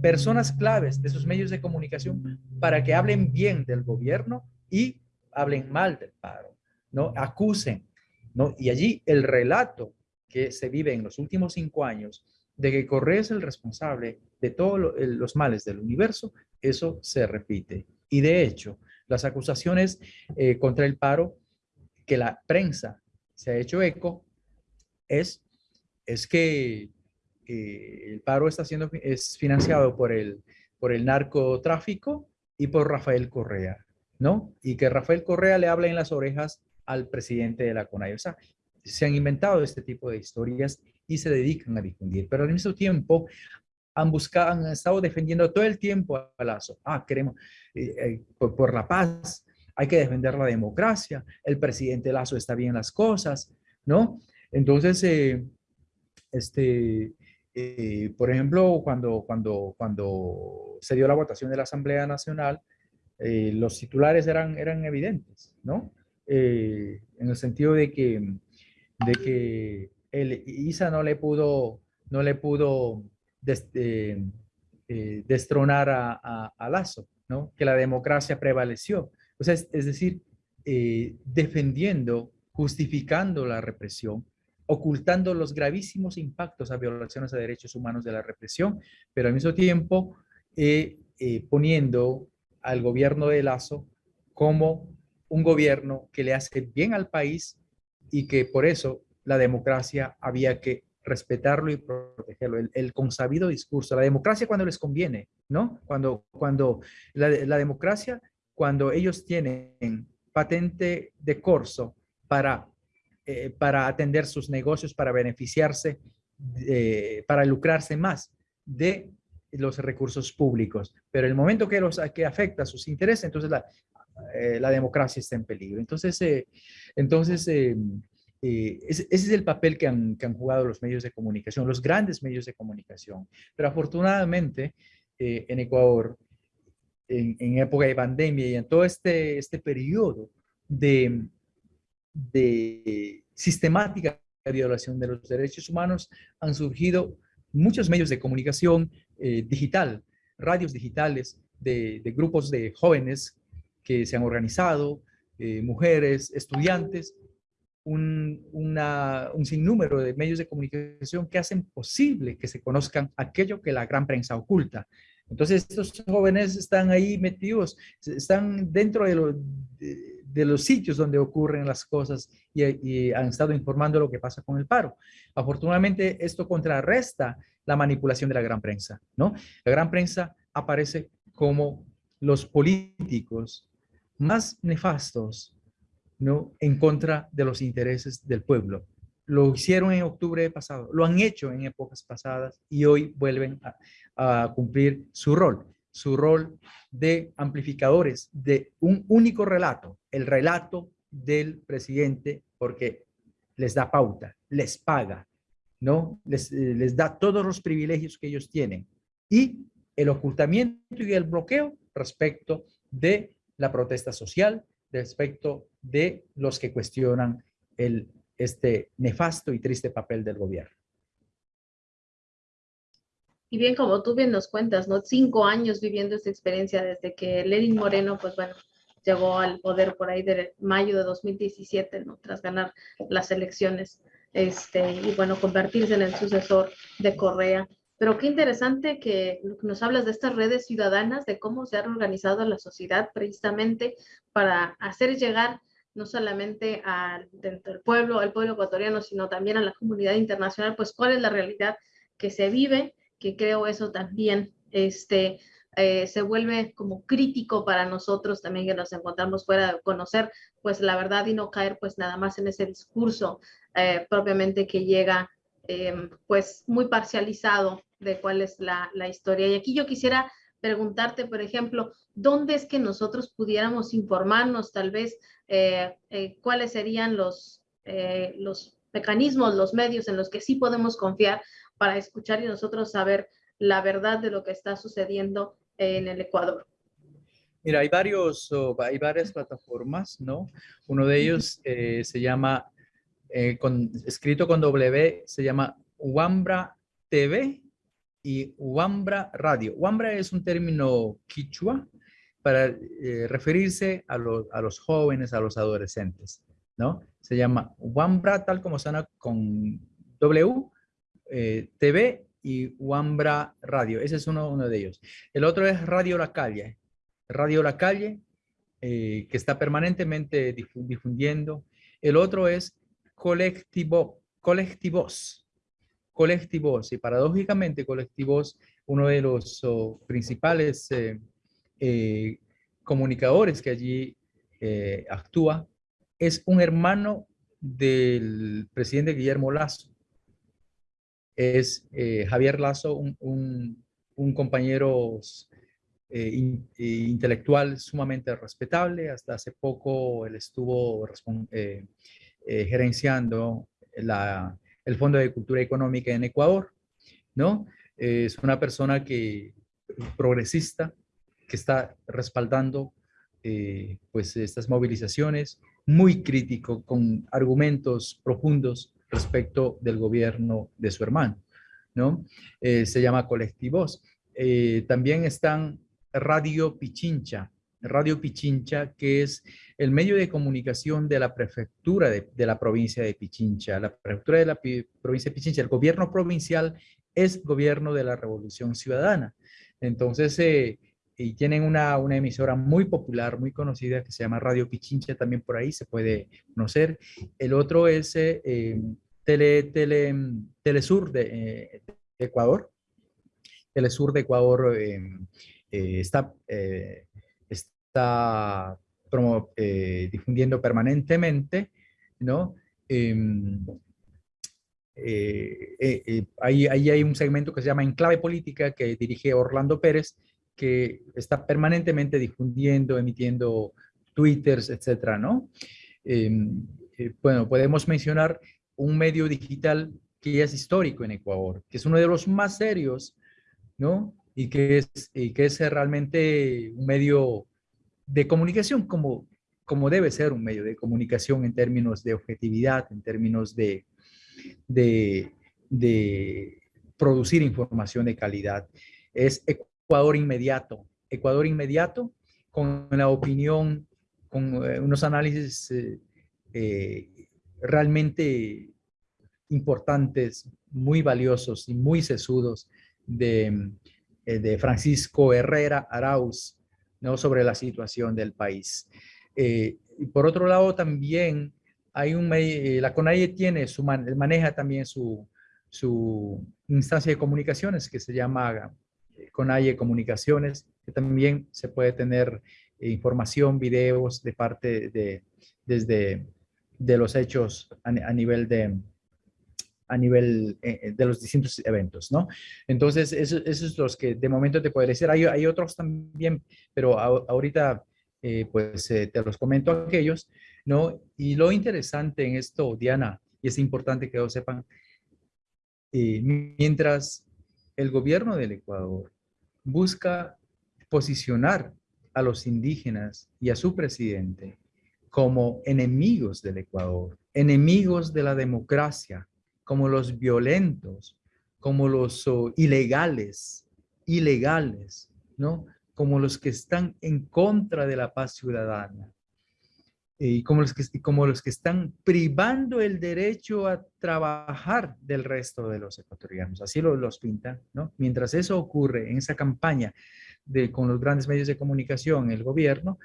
Speaker 2: personas claves de esos medios de comunicación para que hablen bien del gobierno y hablen mal del paro, ¿no? Acusen, y allí el relato que se vive en los últimos cinco años de que Correa es el responsable de todos los males del universo, eso se repite. Y de hecho, las acusaciones eh, contra el paro que la prensa se ha hecho eco es, es que el paro está siendo es financiado por el, por el narcotráfico y por Rafael Correa, ¿no? Y que Rafael Correa le habla en las orejas al presidente de la CONAI. O sea, se han inventado este tipo de historias y se dedican a difundir, pero al mismo tiempo han buscado, han estado defendiendo todo el tiempo a Lazo. Ah, queremos, eh, eh, por, la paz, hay que defender la democracia, el presidente Lazo está bien las cosas, ¿no? Entonces, eh, este, por ejemplo, cuando, cuando, cuando se dio la votación de la Asamblea Nacional, los titulares eran, eran evidentes, ¿no? en el sentido de que, de que el ISA no le pudo, no le pudo eh, eh, destronar a, Lazo, ¿no? que la democracia prevaleció. O sea, es, decir, eh, defendiendo, justificando la represión, ocultando los gravísimos impactos a violaciones a derechos humanos de la represión, pero al mismo tiempo poniendo al gobierno de Lazo como un gobierno que le hace bien al país y que por eso la democracia había que respetarlo y protegerlo, el, consabido discurso, la democracia cuando les conviene, ¿no? Cuando, cuando la, democracia, cuando ellos tienen patente de corso para, eh, para atender sus negocios, para beneficiarse, para lucrarse más de los recursos públicos. Pero el momento que, los, que afecta sus intereses, entonces la, eh, la democracia está en peligro. Entonces, eh, entonces eh, ese, es el papel que han, jugado los medios de comunicación, los grandes medios de comunicación. Pero afortunadamente eh, en Ecuador, en, época de pandemia y en todo este, este periodo de, de sistemática violación de los derechos humanos, han surgido muchos medios de comunicación eh, digital, radios digitales de, grupos de jóvenes que se han organizado, mujeres, estudiantes, un, un sinnúmero de medios de comunicación que hacen posible que se conozcan aquello que la gran prensa oculta. Entonces, estos jóvenes están ahí metidos, están dentro de, de, los sitios donde ocurren las cosas y, han estado informando lo que pasa con el paro. Afortunadamente, esto contrarresta la manipulación de la gran prensa, ¿no? La gran prensa aparece como los políticos más nefastos ¿no? en contra de los intereses del pueblo. Lo hicieron en octubre pasado, lo han hecho en épocas pasadas y hoy vuelven a, cumplir su rol, su rol de amplificadores de un único relato, el relato del presidente, porque les da pauta, les paga, ¿no? Les, eh, les da todos los privilegios que ellos tienen. Y el ocultamiento y el bloqueo respecto de la protesta social, respecto de los que cuestionan el, este nefasto y triste papel del gobierno.
Speaker 1: Y bien, como tú bien nos cuentas, ¿no? Cinco años viviendo esta experiencia desde que Lenin Moreno, pues bueno, llegó al poder por ahí de mayo de 2017, ¿no? Tras ganar las elecciones, este, y bueno, convertirse en el sucesor de Correa. Pero qué interesante que nos hablas de estas redes ciudadanas, de cómo se ha organizado la sociedad precisamente para hacer llegar no solamente al dentro del pueblo, al pueblo ecuatoriano, sino también a la comunidad internacional, pues cuál es la realidad que se vive, que creo eso también este, eh, se vuelve como crítico para nosotros también que nos encontramos fuera de conocer pues la verdad y no caer pues nada más en ese discurso eh, propiamente que llega eh, pues muy parcializado de cuál es la, la, historia. Y aquí yo quisiera preguntarte, por ejemplo, ¿dónde es que nosotros pudiéramos informarnos tal vez eh, cuáles serían los, los mecanismos, los medios en los que sí podemos confiar para escuchar y nosotros saber la verdad de lo que está sucediendo en el Ecuador?
Speaker 2: Mira, hay, varios, hay varias plataformas, ¿no? Uno de ellos se llama, con, escrito con W, se llama Wambra TV y Wambra Radio. Wambra es un término quichua para eh, referirse a, a, los jóvenes, a los adolescentes, ¿no? Se llama Wambra, tal como suena con W, eh, TV y Wambra Radio. Ese es uno, de ellos. El otro es Radio La Calle. Radio La Calle, eh, que está permanentemente difundiendo. El otro es Colectivo, Colectivos colectivos y paradójicamente colectivos, uno de los oh, principales eh, comunicadores que allí actúa, es un hermano del presidente Guillermo Lazo. Es eh, Javier Lazo, un, compañero eh, eh, intelectual sumamente respetable. Hasta hace poco él estuvo gerenciando el Fondo de Cultura Económica en Ecuador, ¿no? Es una persona que progresista, que está respaldando pues estas movilizaciones, muy crítico, con argumentos profundos respecto del gobierno de su hermano, ¿no? Eh, se llama Colectivos. Eh, también están Radio Pichincha, Radio Pichincha, que es el medio de comunicación de la prefectura de, la provincia de Pichincha. La prefectura de la provincia de Pichincha, el gobierno provincial es gobierno de la Revolución Ciudadana. Entonces, eh, y tienen una, una, emisora muy popular, muy conocida, que se llama Radio Pichincha, también por ahí se puede conocer. El otro es eh, tele, tele, Telesur de, eh, de, Ecuador. Telesur de Ecuador eh, está, está difundiendo permanentemente, ¿no? Em, ahí, ahí hay un segmento que se llama Enclave Política que dirige Orlando Pérez, que está permanentemente difundiendo, emitiendo twitters, etcétera, ¿no? Em, eh, bueno, podemos mencionar un medio digital que es histórico en Ecuador, que es uno de los más serios, ¿no? Y que es, y que es realmente un medio de comunicación como, como debe ser un medio de comunicación en términos de objetividad, en términos de, de, de producir información de calidad. Es Ecuador inmediato. Ecuador inmediato con la opinión, con eh, unos análisis eh, eh, realmente importantes, muy valiosos y muy sesudos de, de Francisco Herrera Arauz ¿no? sobre la situación del país. y por otro lado también hay un, la CONAIE tiene su, maneja también su, su instancia de comunicaciones que se llama con AIE Comunicaciones, que también se puede tener eh, información, videos de parte de, desde de los hechos a, nivel de a nivel eh, eh, de los distintos eventos, ¿no? Entonces, esos eso es los que de momento te puedo decir. Hay, hay otros también, pero ahorita pues te los comento aquellos, ¿no? Y lo interesante en esto, Diana, y es importante que lo sepan, mientras el gobierno del Ecuador busca posicionar a los indígenas y a su presidente como enemigos del Ecuador, enemigos de la democracia, como los violentos, como los oh, ilegales, ilegales, ¿no? Como los que están en contra de la paz ciudadana y como los, que, como los que están privando el derecho a trabajar del resto de los ecuatorianos. Así lo, los pintan, ¿no? Mientras eso ocurre en esa campaña de, con los grandes medios de comunicación, el gobierno,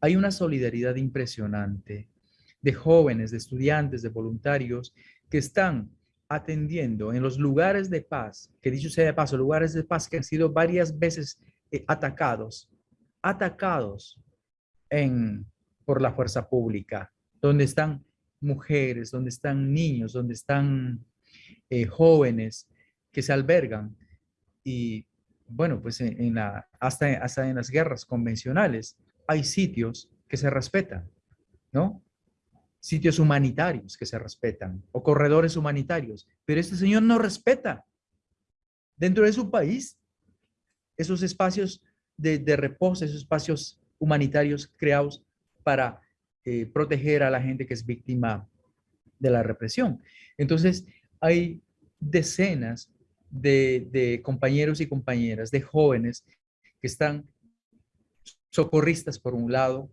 Speaker 2: hay una solidaridad impresionante de jóvenes, de estudiantes, de voluntarios que están atendiendo en los lugares de paz, que dicho sea de paso, lugares de paz que han sido varias veces eh, atacados, atacados en por la fuerza pública, donde están mujeres, donde están niños, donde están eh, jóvenes que se albergan. Y bueno, pues en, hasta, hasta en las guerras convencionales hay sitios que se respetan, ¿no? Sitios humanitarios que se respetan o corredores humanitarios. Pero este señor no respeta dentro de su país esos espacios de reposo, esos espacios humanitarios creados para eh, proteger a la gente que es víctima de la represión. Entonces, hay decenas de, compañeros y compañeras, de jóvenes que están socorristas por un lado,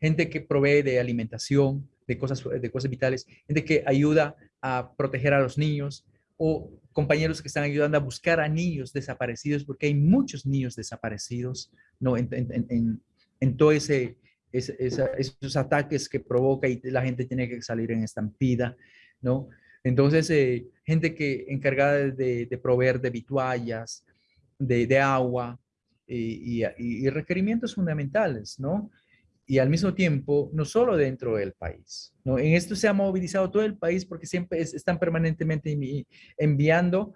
Speaker 2: gente que provee de alimentación, de cosas, de cosas vitales, gente que ayuda a proteger a los niños o compañeros que están ayudando a buscar a niños desaparecidos, porque hay muchos niños desaparecidos ¿no? en, en todo ese, esos ataques que provoca y la gente tiene que salir en estampida, ¿no? Entonces, eh, gente que encargada de, proveer de vituallas, de, agua y, requerimientos fundamentales, ¿no? y al mismo tiempo, no solo dentro del país. ¿no? En esto se ha movilizado todo el país porque siempre están permanentemente enviando,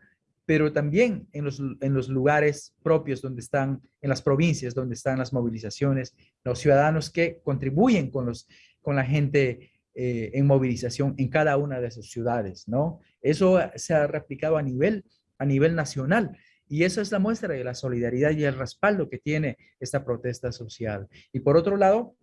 Speaker 2: pero también en los, en los lugares propios donde están, en las provincias donde están las movilizaciones, los ciudadanos que contribuyen con, los, con la gente eh, en movilización en cada una de esas ciudades, ¿no? Eso se ha replicado a nivel, a nivel nacional. Y eso es la muestra de la solidaridad y el respaldo que tiene esta protesta social. Y por otro lado,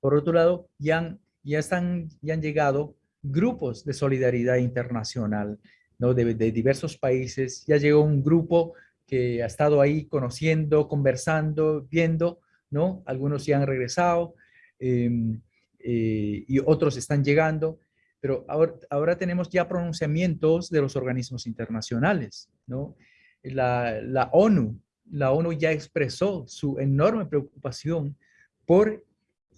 Speaker 2: por otro lado, ya han, ya están, ya han llegado grupos de solidaridad internacional, ¿no? De, diversos países. Ya llegó un grupo que ha estado ahí conociendo, conversando, viendo, ¿no? Algunos ya han regresado em, eh, y otros están llegando, pero ahora, ahora tenemos ya pronunciamientos de los organismos internacionales, ¿no? La, la ONU, la ONU ya expresó su enorme preocupación por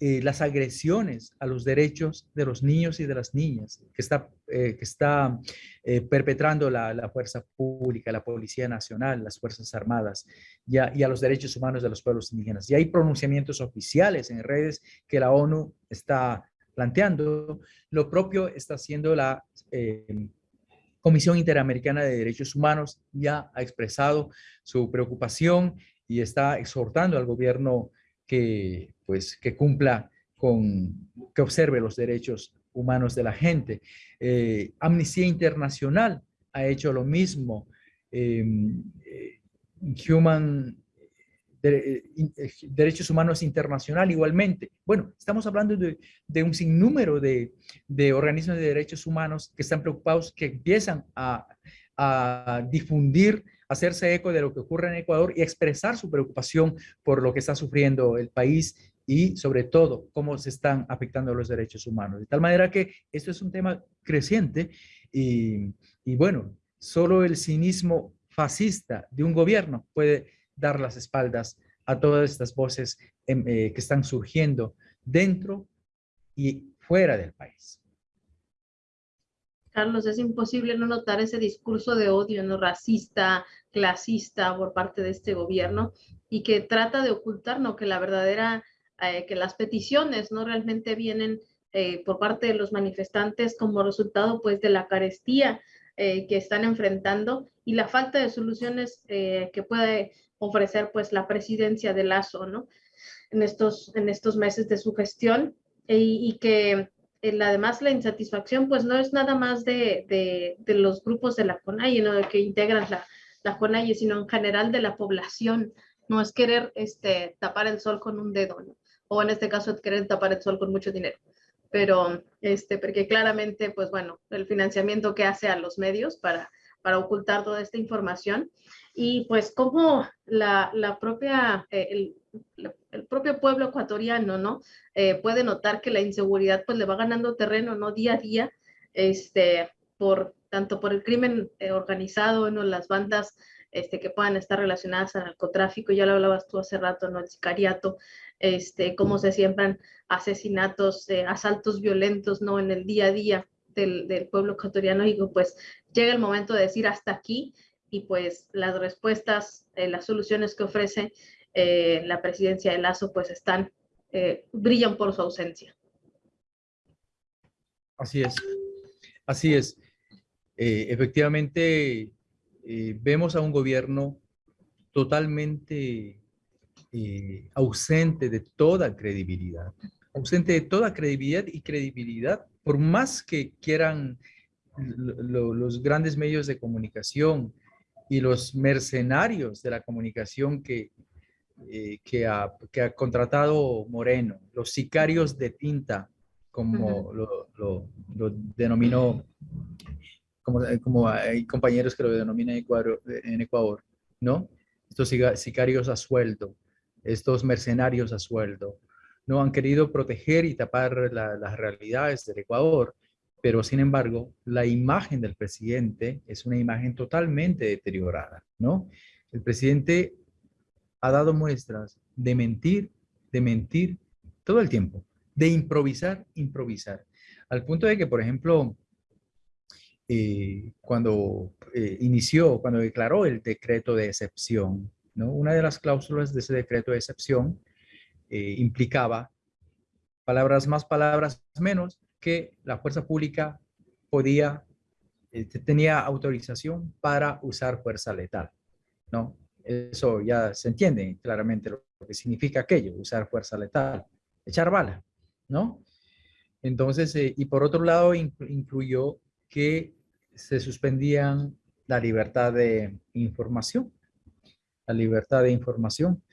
Speaker 2: eh, las agresiones a los derechos de los niños y de las niñas que está, eh, que está eh, perpetrando la, fuerza pública, la Policía Nacional, las Fuerzas Armadas y a, y a, los derechos humanos de los pueblos indígenas. Y hay pronunciamientos oficiales en redes que la ONU está planteando. Lo propio está haciendo la Comisión Interamericana de Derechos Humanos, ya ha expresado su preocupación y está exhortando al gobierno que, pues, que cumpla con, que observe los derechos humanos de la gente. Eh, Amnistía Internacional ha hecho lo mismo. Em, eh, Human eh, Derechos Humanos Internacional igualmente. Bueno, estamos hablando de, un sinnúmero de, de, organismos de derechos humanos que están preocupados, que empiezan a, a difundir hacerse eco de lo que ocurre en Ecuador y expresar su preocupación por lo que está sufriendo el país y sobre todo cómo se están afectando los derechos humanos. De tal manera que esto es un tema creciente y, bueno, solo el cinismo fascista de un gobierno puede dar las espaldas a todas estas voces em, eh, que están surgiendo dentro y fuera del país.
Speaker 1: Carlos, es imposible no notar ese discurso de odio, no racista, clasista por parte de este gobierno y que trata de ocultar, ¿no? Que la verdadera, eh, que las peticiones no realmente vienen eh, por parte de los manifestantes como resultado pues de la carestía eh, que están enfrentando y la falta de soluciones que puede ofrecer pues la presidencia de Lazo, ¿no? En estos, en estos meses de su gestión y, y que además la insatisfacción pues no es nada más de, de, los grupos de la CONAI, ¿no? que integran la, la CONAI, sino en general de la población. No es querer este, tapar el sol con un dedo, o en este caso querer tapar el sol con mucho dinero. Pero, este, porque claramente, pues bueno, el financiamiento que hace a los medios para, para ocultar toda esta información y pues como la, la propia, eh, el, el propio pueblo ecuatoriano, ¿no? Eh, puede notar que la inseguridad pues le va ganando terreno, ¿no? Día a día, este, por, tanto por el crimen eh, organizado, ¿no? Las bandas este, que puedan estar relacionadas al narcotráfico, ya lo hablabas tú hace rato, ¿no? El sicariato, este, cómo se siembran asesinatos, asaltos violentos, ¿no? En el día a día del, del pueblo ecuatoriano y pues llega el momento de decir hasta aquí y pues las respuestas, las soluciones que ofrece eh, la presidencia de Lazo, pues están, eh, brillan por su ausencia.
Speaker 2: Así es, así es. Eh, efectivamente, vemos a un gobierno totalmente ausente de toda credibilidad, ausente de toda credibilidad y credibilidad, por más que quieran los grandes medios de comunicación y los mercenarios de la comunicación que eh, que, ha, que, ha, contratado Moreno, los sicarios de tinta, como lo, lo, denominó, como, eh, como, hay compañeros que lo denominan en Ecuador, en Ecuador, ¿no? Estos sicarios a sueldo, estos mercenarios a sueldo, no han querido proteger y tapar las realidades del Ecuador, pero sin embargo, la imagen del presidente es una imagen totalmente deteriorada, ¿no? El presidente ha dado muestras de mentir, de mentir todo el tiempo, de improvisar, improvisar. Al punto de que, por ejemplo, eh, cuando eh, inició, cuando declaró el decreto de excepción, ¿no? una de las cláusulas de ese decreto de excepción eh, implicaba palabras más, palabras menos, que la fuerza pública podía, este, tenía autorización para usar fuerza letal, ¿no? Eso ya se entiende claramente lo que significa aquello, usar fuerza letal, echar bala, ¿no? Entonces, eh, y por otro lado, incluyó que se suspendían la libertad de información, la libertad de información.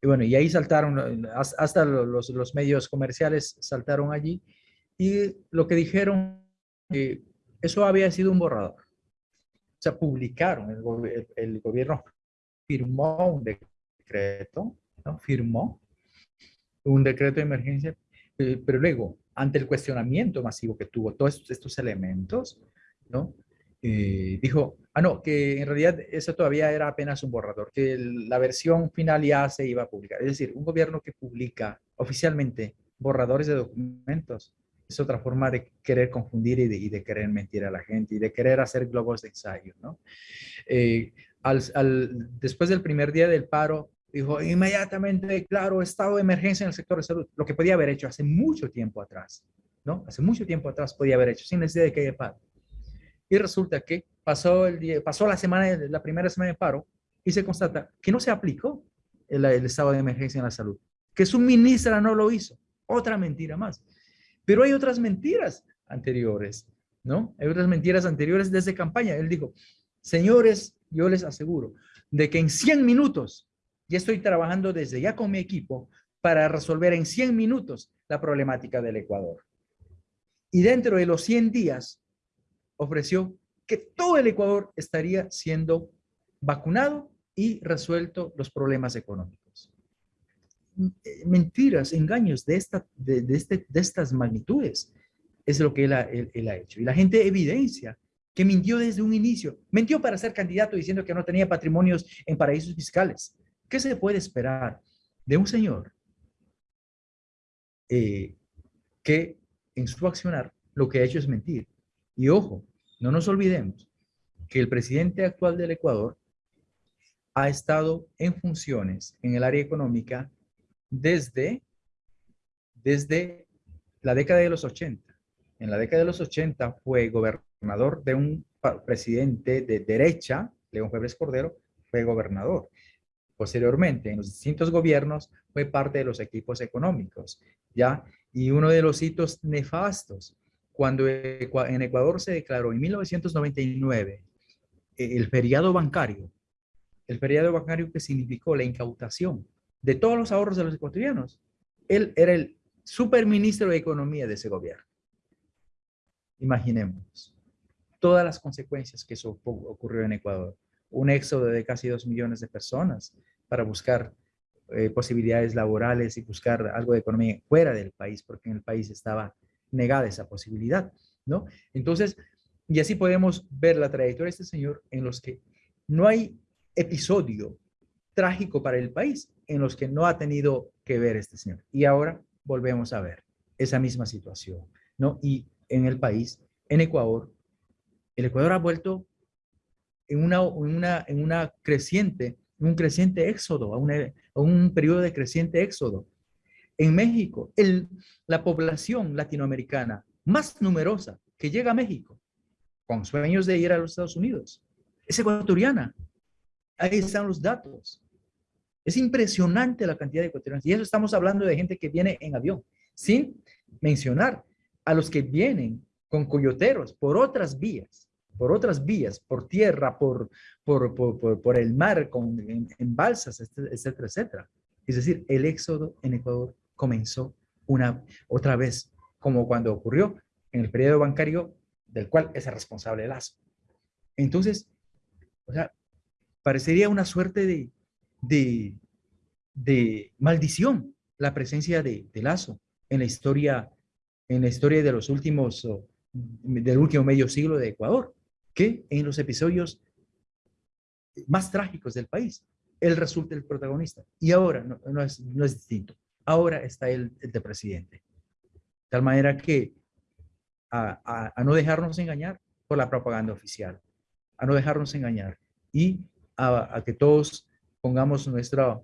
Speaker 2: Y bueno, y ahí saltaron, hasta los, los medios comerciales saltaron allí y lo que dijeron, eh, eso había sido un borrador. O sea, publicaron, el, el, gobierno firmó un decreto, ¿no? Firmó un decreto de emergencia, eh, pero luego, ante el cuestionamiento masivo que tuvo todos estos, estos elementos, ¿no? Eh, dijo, ah, no, que en realidad eso todavía era apenas un borrador, que la versión final ya se iba a publicar. Es decir, un gobierno que publica oficialmente borradores de documentos es otra forma de querer confundir y de, querer mentir a la gente y de querer hacer globos de ensayo, ¿no? Eh, al, después del primer día del paro, dijo inmediatamente, claro, estado de emergencia en el sector de salud, lo que podía haber hecho hace mucho tiempo atrás, ¿no? Hace mucho tiempo atrás podía haber hecho, sin necesidad de que haya paro. Y resulta que pasó, el día, pasó la, semana, la primera semana de paro y se constata que no se aplicó el, estado de emergencia en la salud, que su ministra no lo hizo. Otra mentira más. Pero hay otras mentiras anteriores, ¿no? Hay otras mentiras anteriores desde campaña. Él dijo, señores, yo les aseguro de que en 100 minutos, ya estoy trabajando desde ya con mi equipo para resolver en 100 minutos la problemática del Ecuador. Y dentro de los 100 días ofreció que todo el Ecuador estaría siendo vacunado y resuelto los problemas económicos. Mentiras, engaños de, esta, de, este, de estas magnitudes es lo que él ha, él ha hecho. Y la gente evidencia que mintió desde un inicio. Mintió para ser candidato diciendo que no tenía patrimonios en paraísos fiscales. ¿Qué se puede esperar de un señor eh, que en su accionar lo que ha hecho es mentir? Y ojo, no nos olvidemos que el presidente actual del Ecuador ha estado en funciones en el área económica desde, desde la década de los 80. En la década de los 80 fue gobernador de un presidente de derecha, León Febres Cordero, fue gobernador. Posteriormente, en los distintos gobiernos, fue parte de los equipos económicos, ¿ya? Y uno de los hitos nefastos cuando en Ecuador se declaró en 1999 eh, el feriado bancario, el feriado bancario que significó la incautación de todos los ahorros de los ecuatorianos, él era el superministro de Economía de ese gobierno. Imaginemos todas las consecuencias que eso ocurrió en Ecuador. Un éxodo de casi dos millones de personas para buscar eh, posibilidades laborales y buscar algo de economía fuera del país, porque en el país estaba negada esa posibilidad, ¿no? Entonces, y así podemos ver la trayectoria de este señor en los que no hay episodio trágico para el país en los que no ha tenido que ver este señor. Y ahora volvemos a ver esa misma situación, ¿no? Y en el país, en Ecuador, el Ecuador ha vuelto en una, en una, en una creciente, un creciente éxodo, a, a un periodo de creciente éxodo. En México, el, la población latinoamericana más numerosa que llega a México, con sueños de ir a los Estados Unidos, es ecuatoriana. Ahí están los datos. Es impresionante la cantidad de ecuatorianos. Y eso estamos hablando de gente que viene en avión, sin mencionar a los que vienen con coyoteros por otras vías, por otras vías, por tierra, por, por, por, por el mar, con, en, balsas, etcétera, etcétera. Es decir, el éxodo en Ecuador comenzó una otra vez, como cuando ocurrió en el periodo bancario del cual es el responsable. Entonces, o sea, parecería una suerte de, de, de maldición la presencia de, de, Lazo en la historia, en la historia de los últimos, del último medio siglo de Ecuador, que en los episodios más trágicos del país, él resulta el protagonista. Y ahora no, es, no es distinto ahora está el, de presidente. De tal manera que a, no dejarnos engañar por la propaganda oficial, a no dejarnos engañar y a, que todos pongamos nuestra,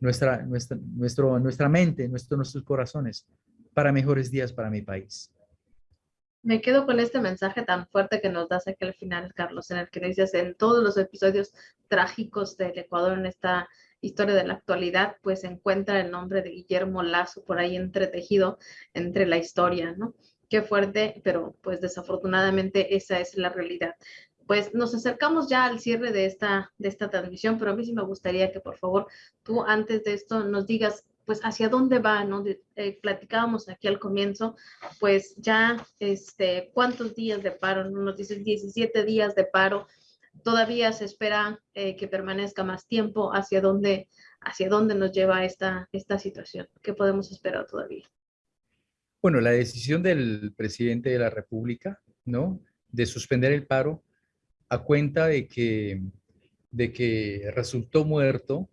Speaker 2: nuestra, nuestra, nuestro, nuestra mente, nuestro, nuestros corazones para mejores días para mi país.
Speaker 1: Me quedo con este mensaje tan fuerte que nos das aquí al final, Carlos, en el que dices en todos los episodios trágicos del Ecuador en esta historia de la actualidad, pues encuentra el nombre de Guillermo Lazo por ahí entretejido entre la historia, ¿no? Qué fuerte, pero pues desafortunadamente esa es la realidad. Pues nos acercamos ya al cierre de esta, de esta transmisión, pero a mí sí me gustaría que por favor tú antes de esto nos digas pues hacia dónde va, ¿no? Eh, platicábamos aquí al comienzo, pues ya, este, ¿cuántos días de paro? Nos dicen 17 días de paro, todavía se espera eh, que permanezca más tiempo, ¿hacia dónde, hacia dónde nos lleva esta, esta situación? ¿Qué podemos esperar todavía?
Speaker 2: Bueno, la decisión del presidente de la República, ¿no? De suspender el paro a cuenta de que, de que resultó muerto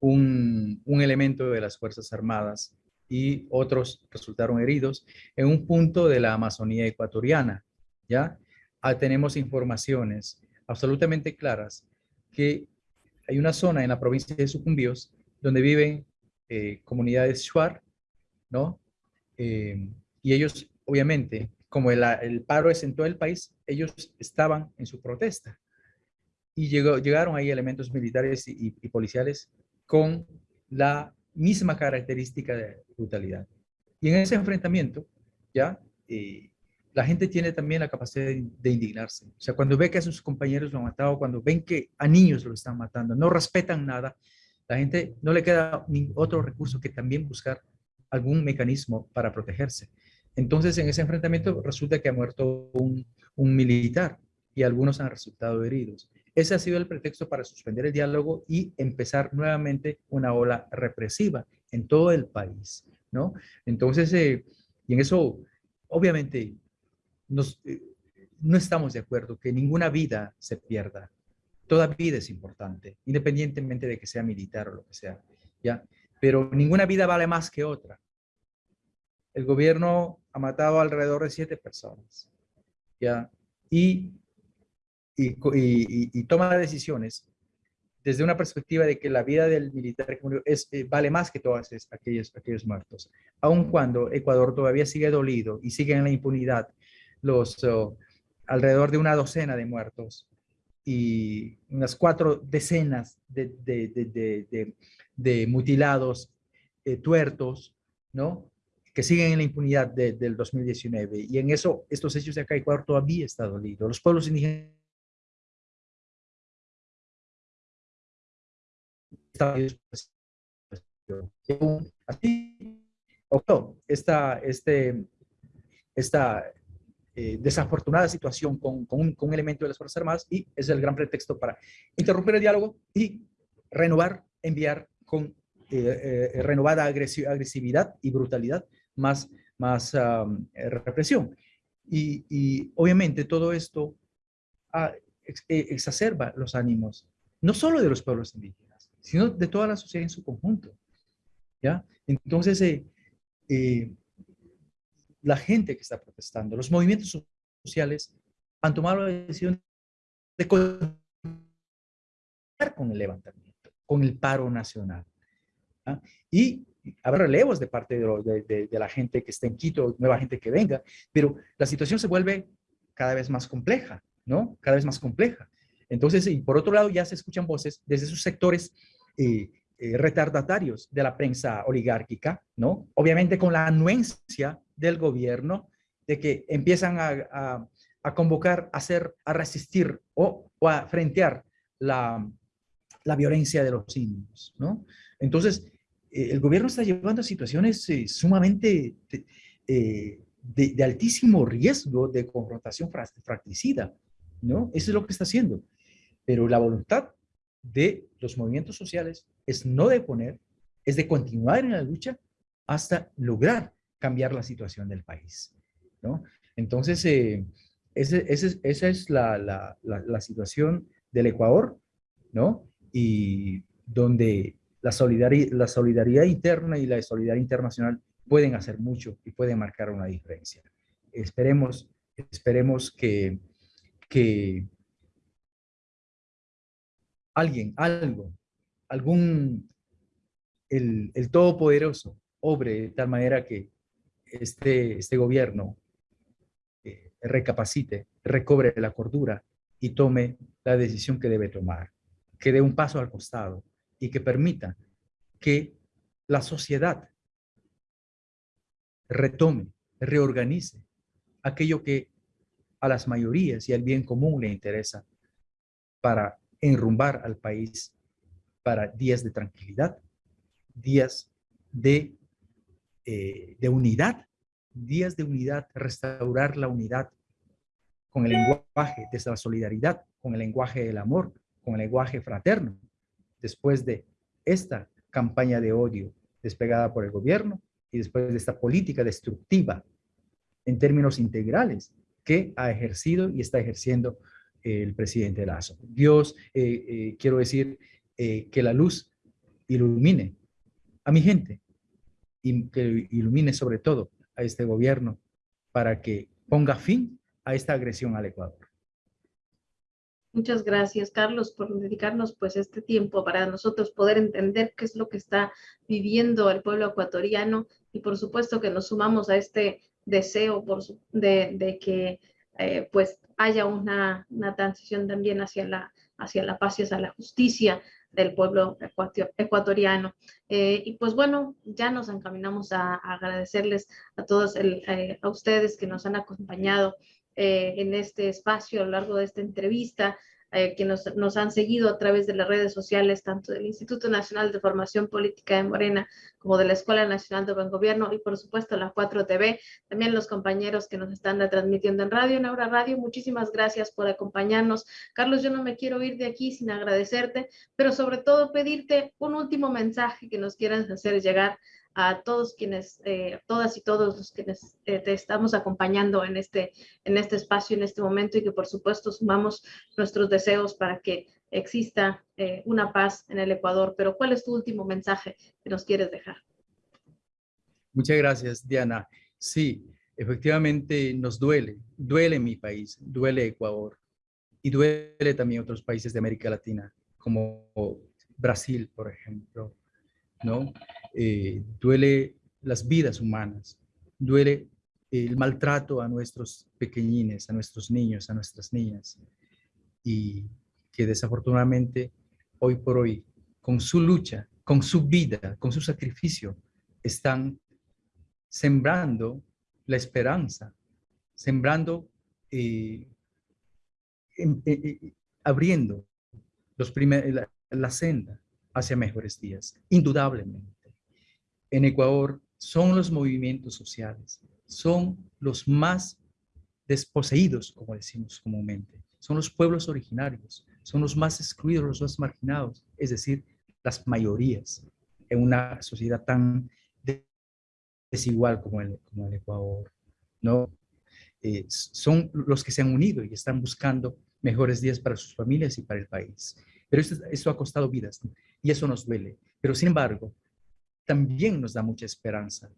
Speaker 2: un, elemento de las Fuerzas Armadas y otros resultaron heridos en un punto de la Amazonía ecuatoriana. ¿ya? Ah, tenemos informaciones absolutamente claras que hay una zona en la provincia de Sucumbíos donde viven eh, comunidades Shuar, ¿no? Eh, y ellos, obviamente, como el, paro es en todo el país, ellos estaban en su protesta. Y llegaron ahí elementos militares y policiales con la misma característica de brutalidad. Y en ese enfrentamiento, ya, eh, la gente tiene también la capacidad de, indignarse. O sea, cuando ve que a sus compañeros lo han matado, cuando ven que a niños lo están matando, no respetan nada, la gente no le queda otro recurso que también buscar algún mecanismo para protegerse. Entonces, en ese enfrentamiento resulta que ha muerto un, militar y algunos han resultado heridos. Ese ha sido el pretexto para suspender el diálogo y empezar nuevamente una ola represiva en todo el país, ¿no? Entonces, eh, y en eso, obviamente, eh, no estamos de acuerdo que ninguna vida se pierda. Toda vida es importante, independientemente de que sea militar o lo que sea, ¿ya? Pero ninguna vida vale más que otra. El gobierno ha matado alrededor de siete personas, ¿ya? Y y, toma decisiones desde una perspectiva de que la vida del militar es, eh, vale más que todos aquellos, aquellos muertos. Aun cuando Ecuador todavía sigue dolido y sigue en la impunidad los oh, alrededor de una docena de muertos y unas cuatro decenas de, de, mutilados eh, tuertos, ¿no? Que siguen en la impunidad del 2019. Y en eso, estos hechos de acá, Ecuador todavía está dolido. Los pueblos indígenas así esta, este, esta eh, desafortunada situación con, con, un, elemento de las Fuerzas Armadas y es el gran pretexto para interrumpir el diálogo y renovar, enviar con eh, eh, renovada agresividad y brutalidad más, más represión. Y, y, obviamente todo esto ah, exacerba los ánimos, no solo de los pueblos indígenas, sino de toda la sociedad en su conjunto. ¿ya? Entonces, eh, eh, la gente que está protestando, los movimientos sociales han tomado la decisión de con el levantamiento, con el paro nacional. Y habrá relevos de parte de, la gente que está en Quito, nueva gente que venga, pero la situación se vuelve cada vez más compleja, ¿no? Cada vez más compleja. Entonces, y por otro lado, ya se escuchan voces desde esos sectores eh, eh, retardatarios de la prensa oligárquica, ¿no? Obviamente con la anuencia del gobierno de que empiezan a, convocar, a hacer, a resistir o, a frentear la, violencia de los indios, ¿no? Entonces, el gobierno está llevando a situaciones sumamente de, altísimo riesgo de confrontación fratricida, ¿no? Eso es lo que está haciendo. Pero la voluntad de los movimientos sociales es no deponer, es de continuar en la lucha hasta lograr cambiar la situación del país. ¿no? Entonces, eh, esa es la, situación del Ecuador, ¿no? Y donde la solidaridad, interna y la solidaridad internacional pueden hacer mucho y pueden marcar una diferencia. Esperemos, esperemos que, que alguien, algo, algún, el, el Todopoderoso obre de tal manera que este, este gobierno eh, recapacite, recobre la cordura y tome la decisión que debe tomar, que dé un paso al costado y que permita que la sociedad retome, reorganice aquello que a las mayorías y al bien común le interesa para enrumbar al país para días de tranquilidad, días de, eh, de unidad, días de unidad, restaurar la unidad con el lenguaje de la solidaridad, con el lenguaje del amor, con el lenguaje fraterno, después de esta campaña de odio despegada por el gobierno y después de esta política destructiva en términos integrales que ha ejercido y está ejerciendo el presidente Lazo. Dios, eh, eh, quiero decir, eh, que la luz ilumine a mi gente y que ilumine sobre todo a este gobierno para que ponga fin a esta agresión al Ecuador.
Speaker 1: Muchas gracias, Carlos, por dedicarnos pues este tiempo para nosotros poder entender qué es lo que está viviendo el pueblo ecuatoriano y por supuesto que nos sumamos a este deseo por de, que eh, pues haya una, una, transición también hacia la, hacia la paz y hacia la justicia del pueblo ecuatoriano. Eh, y pues bueno, ya nos encaminamos a, agradecerles a todos, el, eh, a ustedes que nos han acompañado en este espacio a lo largo de esta entrevista. Eh, que nos, nos, han seguido a través de las redes sociales, tanto del Instituto Nacional de Formación Política de Morena como de la Escuela Nacional de Buen Gobierno y por supuesto la 4TV, también los compañeros que nos están transmitiendo en radio, en Aura Radio, muchísimas gracias por acompañarnos. Carlos, yo no me quiero ir de aquí sin agradecerte, pero sobre todo pedirte un último mensaje que nos quieras hacer llegar a todos quienes, eh, todas y todos los que eh, te estamos acompañando en este, en este espacio, en este momento y que por supuesto sumamos nuestros deseos para que exista eh, una paz en el Ecuador. Pero ¿cuál es tu último mensaje que nos quieres dejar?
Speaker 2: Muchas gracias, Diana. Sí, efectivamente nos duele, duele mi país, duele Ecuador y duele también otros países de América Latina, como Brasil, por ejemplo, ¿no? Eh, duele las vidas humanas, duele el maltrato a nuestros pequeñines, a nuestros niños, a nuestras niñas, y que desafortunadamente hoy por hoy, con su lucha, con su vida, con su sacrificio, están sembrando la esperanza, sembrando, eh, eh, abriendo los la, la senda hacia mejores días, indudablemente en Ecuador son los movimientos sociales, son los más desposeídos, como decimos comúnmente, son los pueblos originarios, son los más excluidos, los más marginados, es decir, las mayorías en una sociedad tan desigual como el, como Ecuador, ¿no? Eh, son los que se han unido y están buscando mejores días para sus familias y para el país. Pero esto, esto ha costado vidas y eso nos duele. Pero sin embargo, también nos da mucha esperanza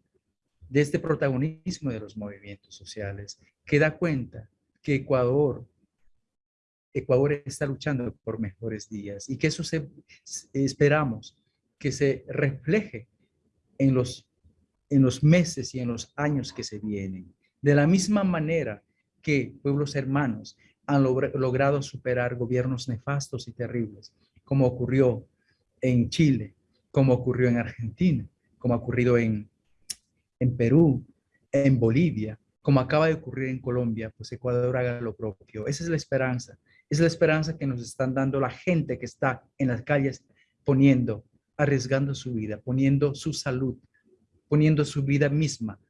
Speaker 2: de este protagonismo de los movimientos sociales, que da cuenta que Ecuador, Ecuador está luchando por mejores días y que eso esperamos que se refleje en los, en los meses y en los años que se vienen. De la misma manera que pueblos hermanos han logrado superar gobiernos nefastos y terribles, como ocurrió en Chile, como ocurrió en Argentina, como ha ocurrido en, en Perú, en Bolivia, como acaba de ocurrir en Colombia, pues Ecuador haga lo propio. Esa es la esperanza. Es la esperanza que nos están dando la gente que está en las calles poniendo, arriesgando su vida, poniendo su salud, poniendo su vida misma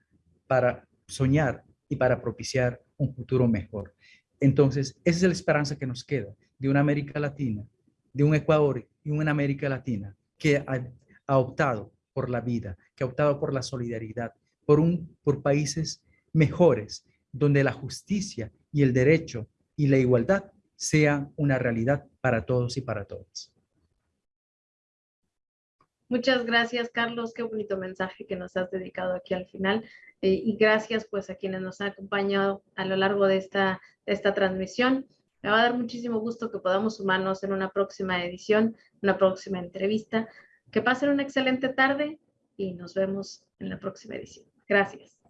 Speaker 2: para soñar y para propiciar un futuro mejor. Entonces, esa es la esperanza que nos queda de una América Latina, de un Ecuador y una América Latina que ha, optado por la vida, que ha optado por la solidaridad, por, un, por países mejores, donde la justicia y el derecho y la igualdad sean una realidad para todos y para todas.
Speaker 1: Muchas gracias, Carlos. Qué bonito mensaje que nos has dedicado aquí al final. Eh, y gracias pues a quienes nos han acompañado a lo largo de esta, de esta transmisión. Me va a dar muchísimo gusto que podamos sumarnos en una próxima edición, una próxima entrevista. Que pasen una excelente tarde y nos vemos en la próxima edición. Gracias.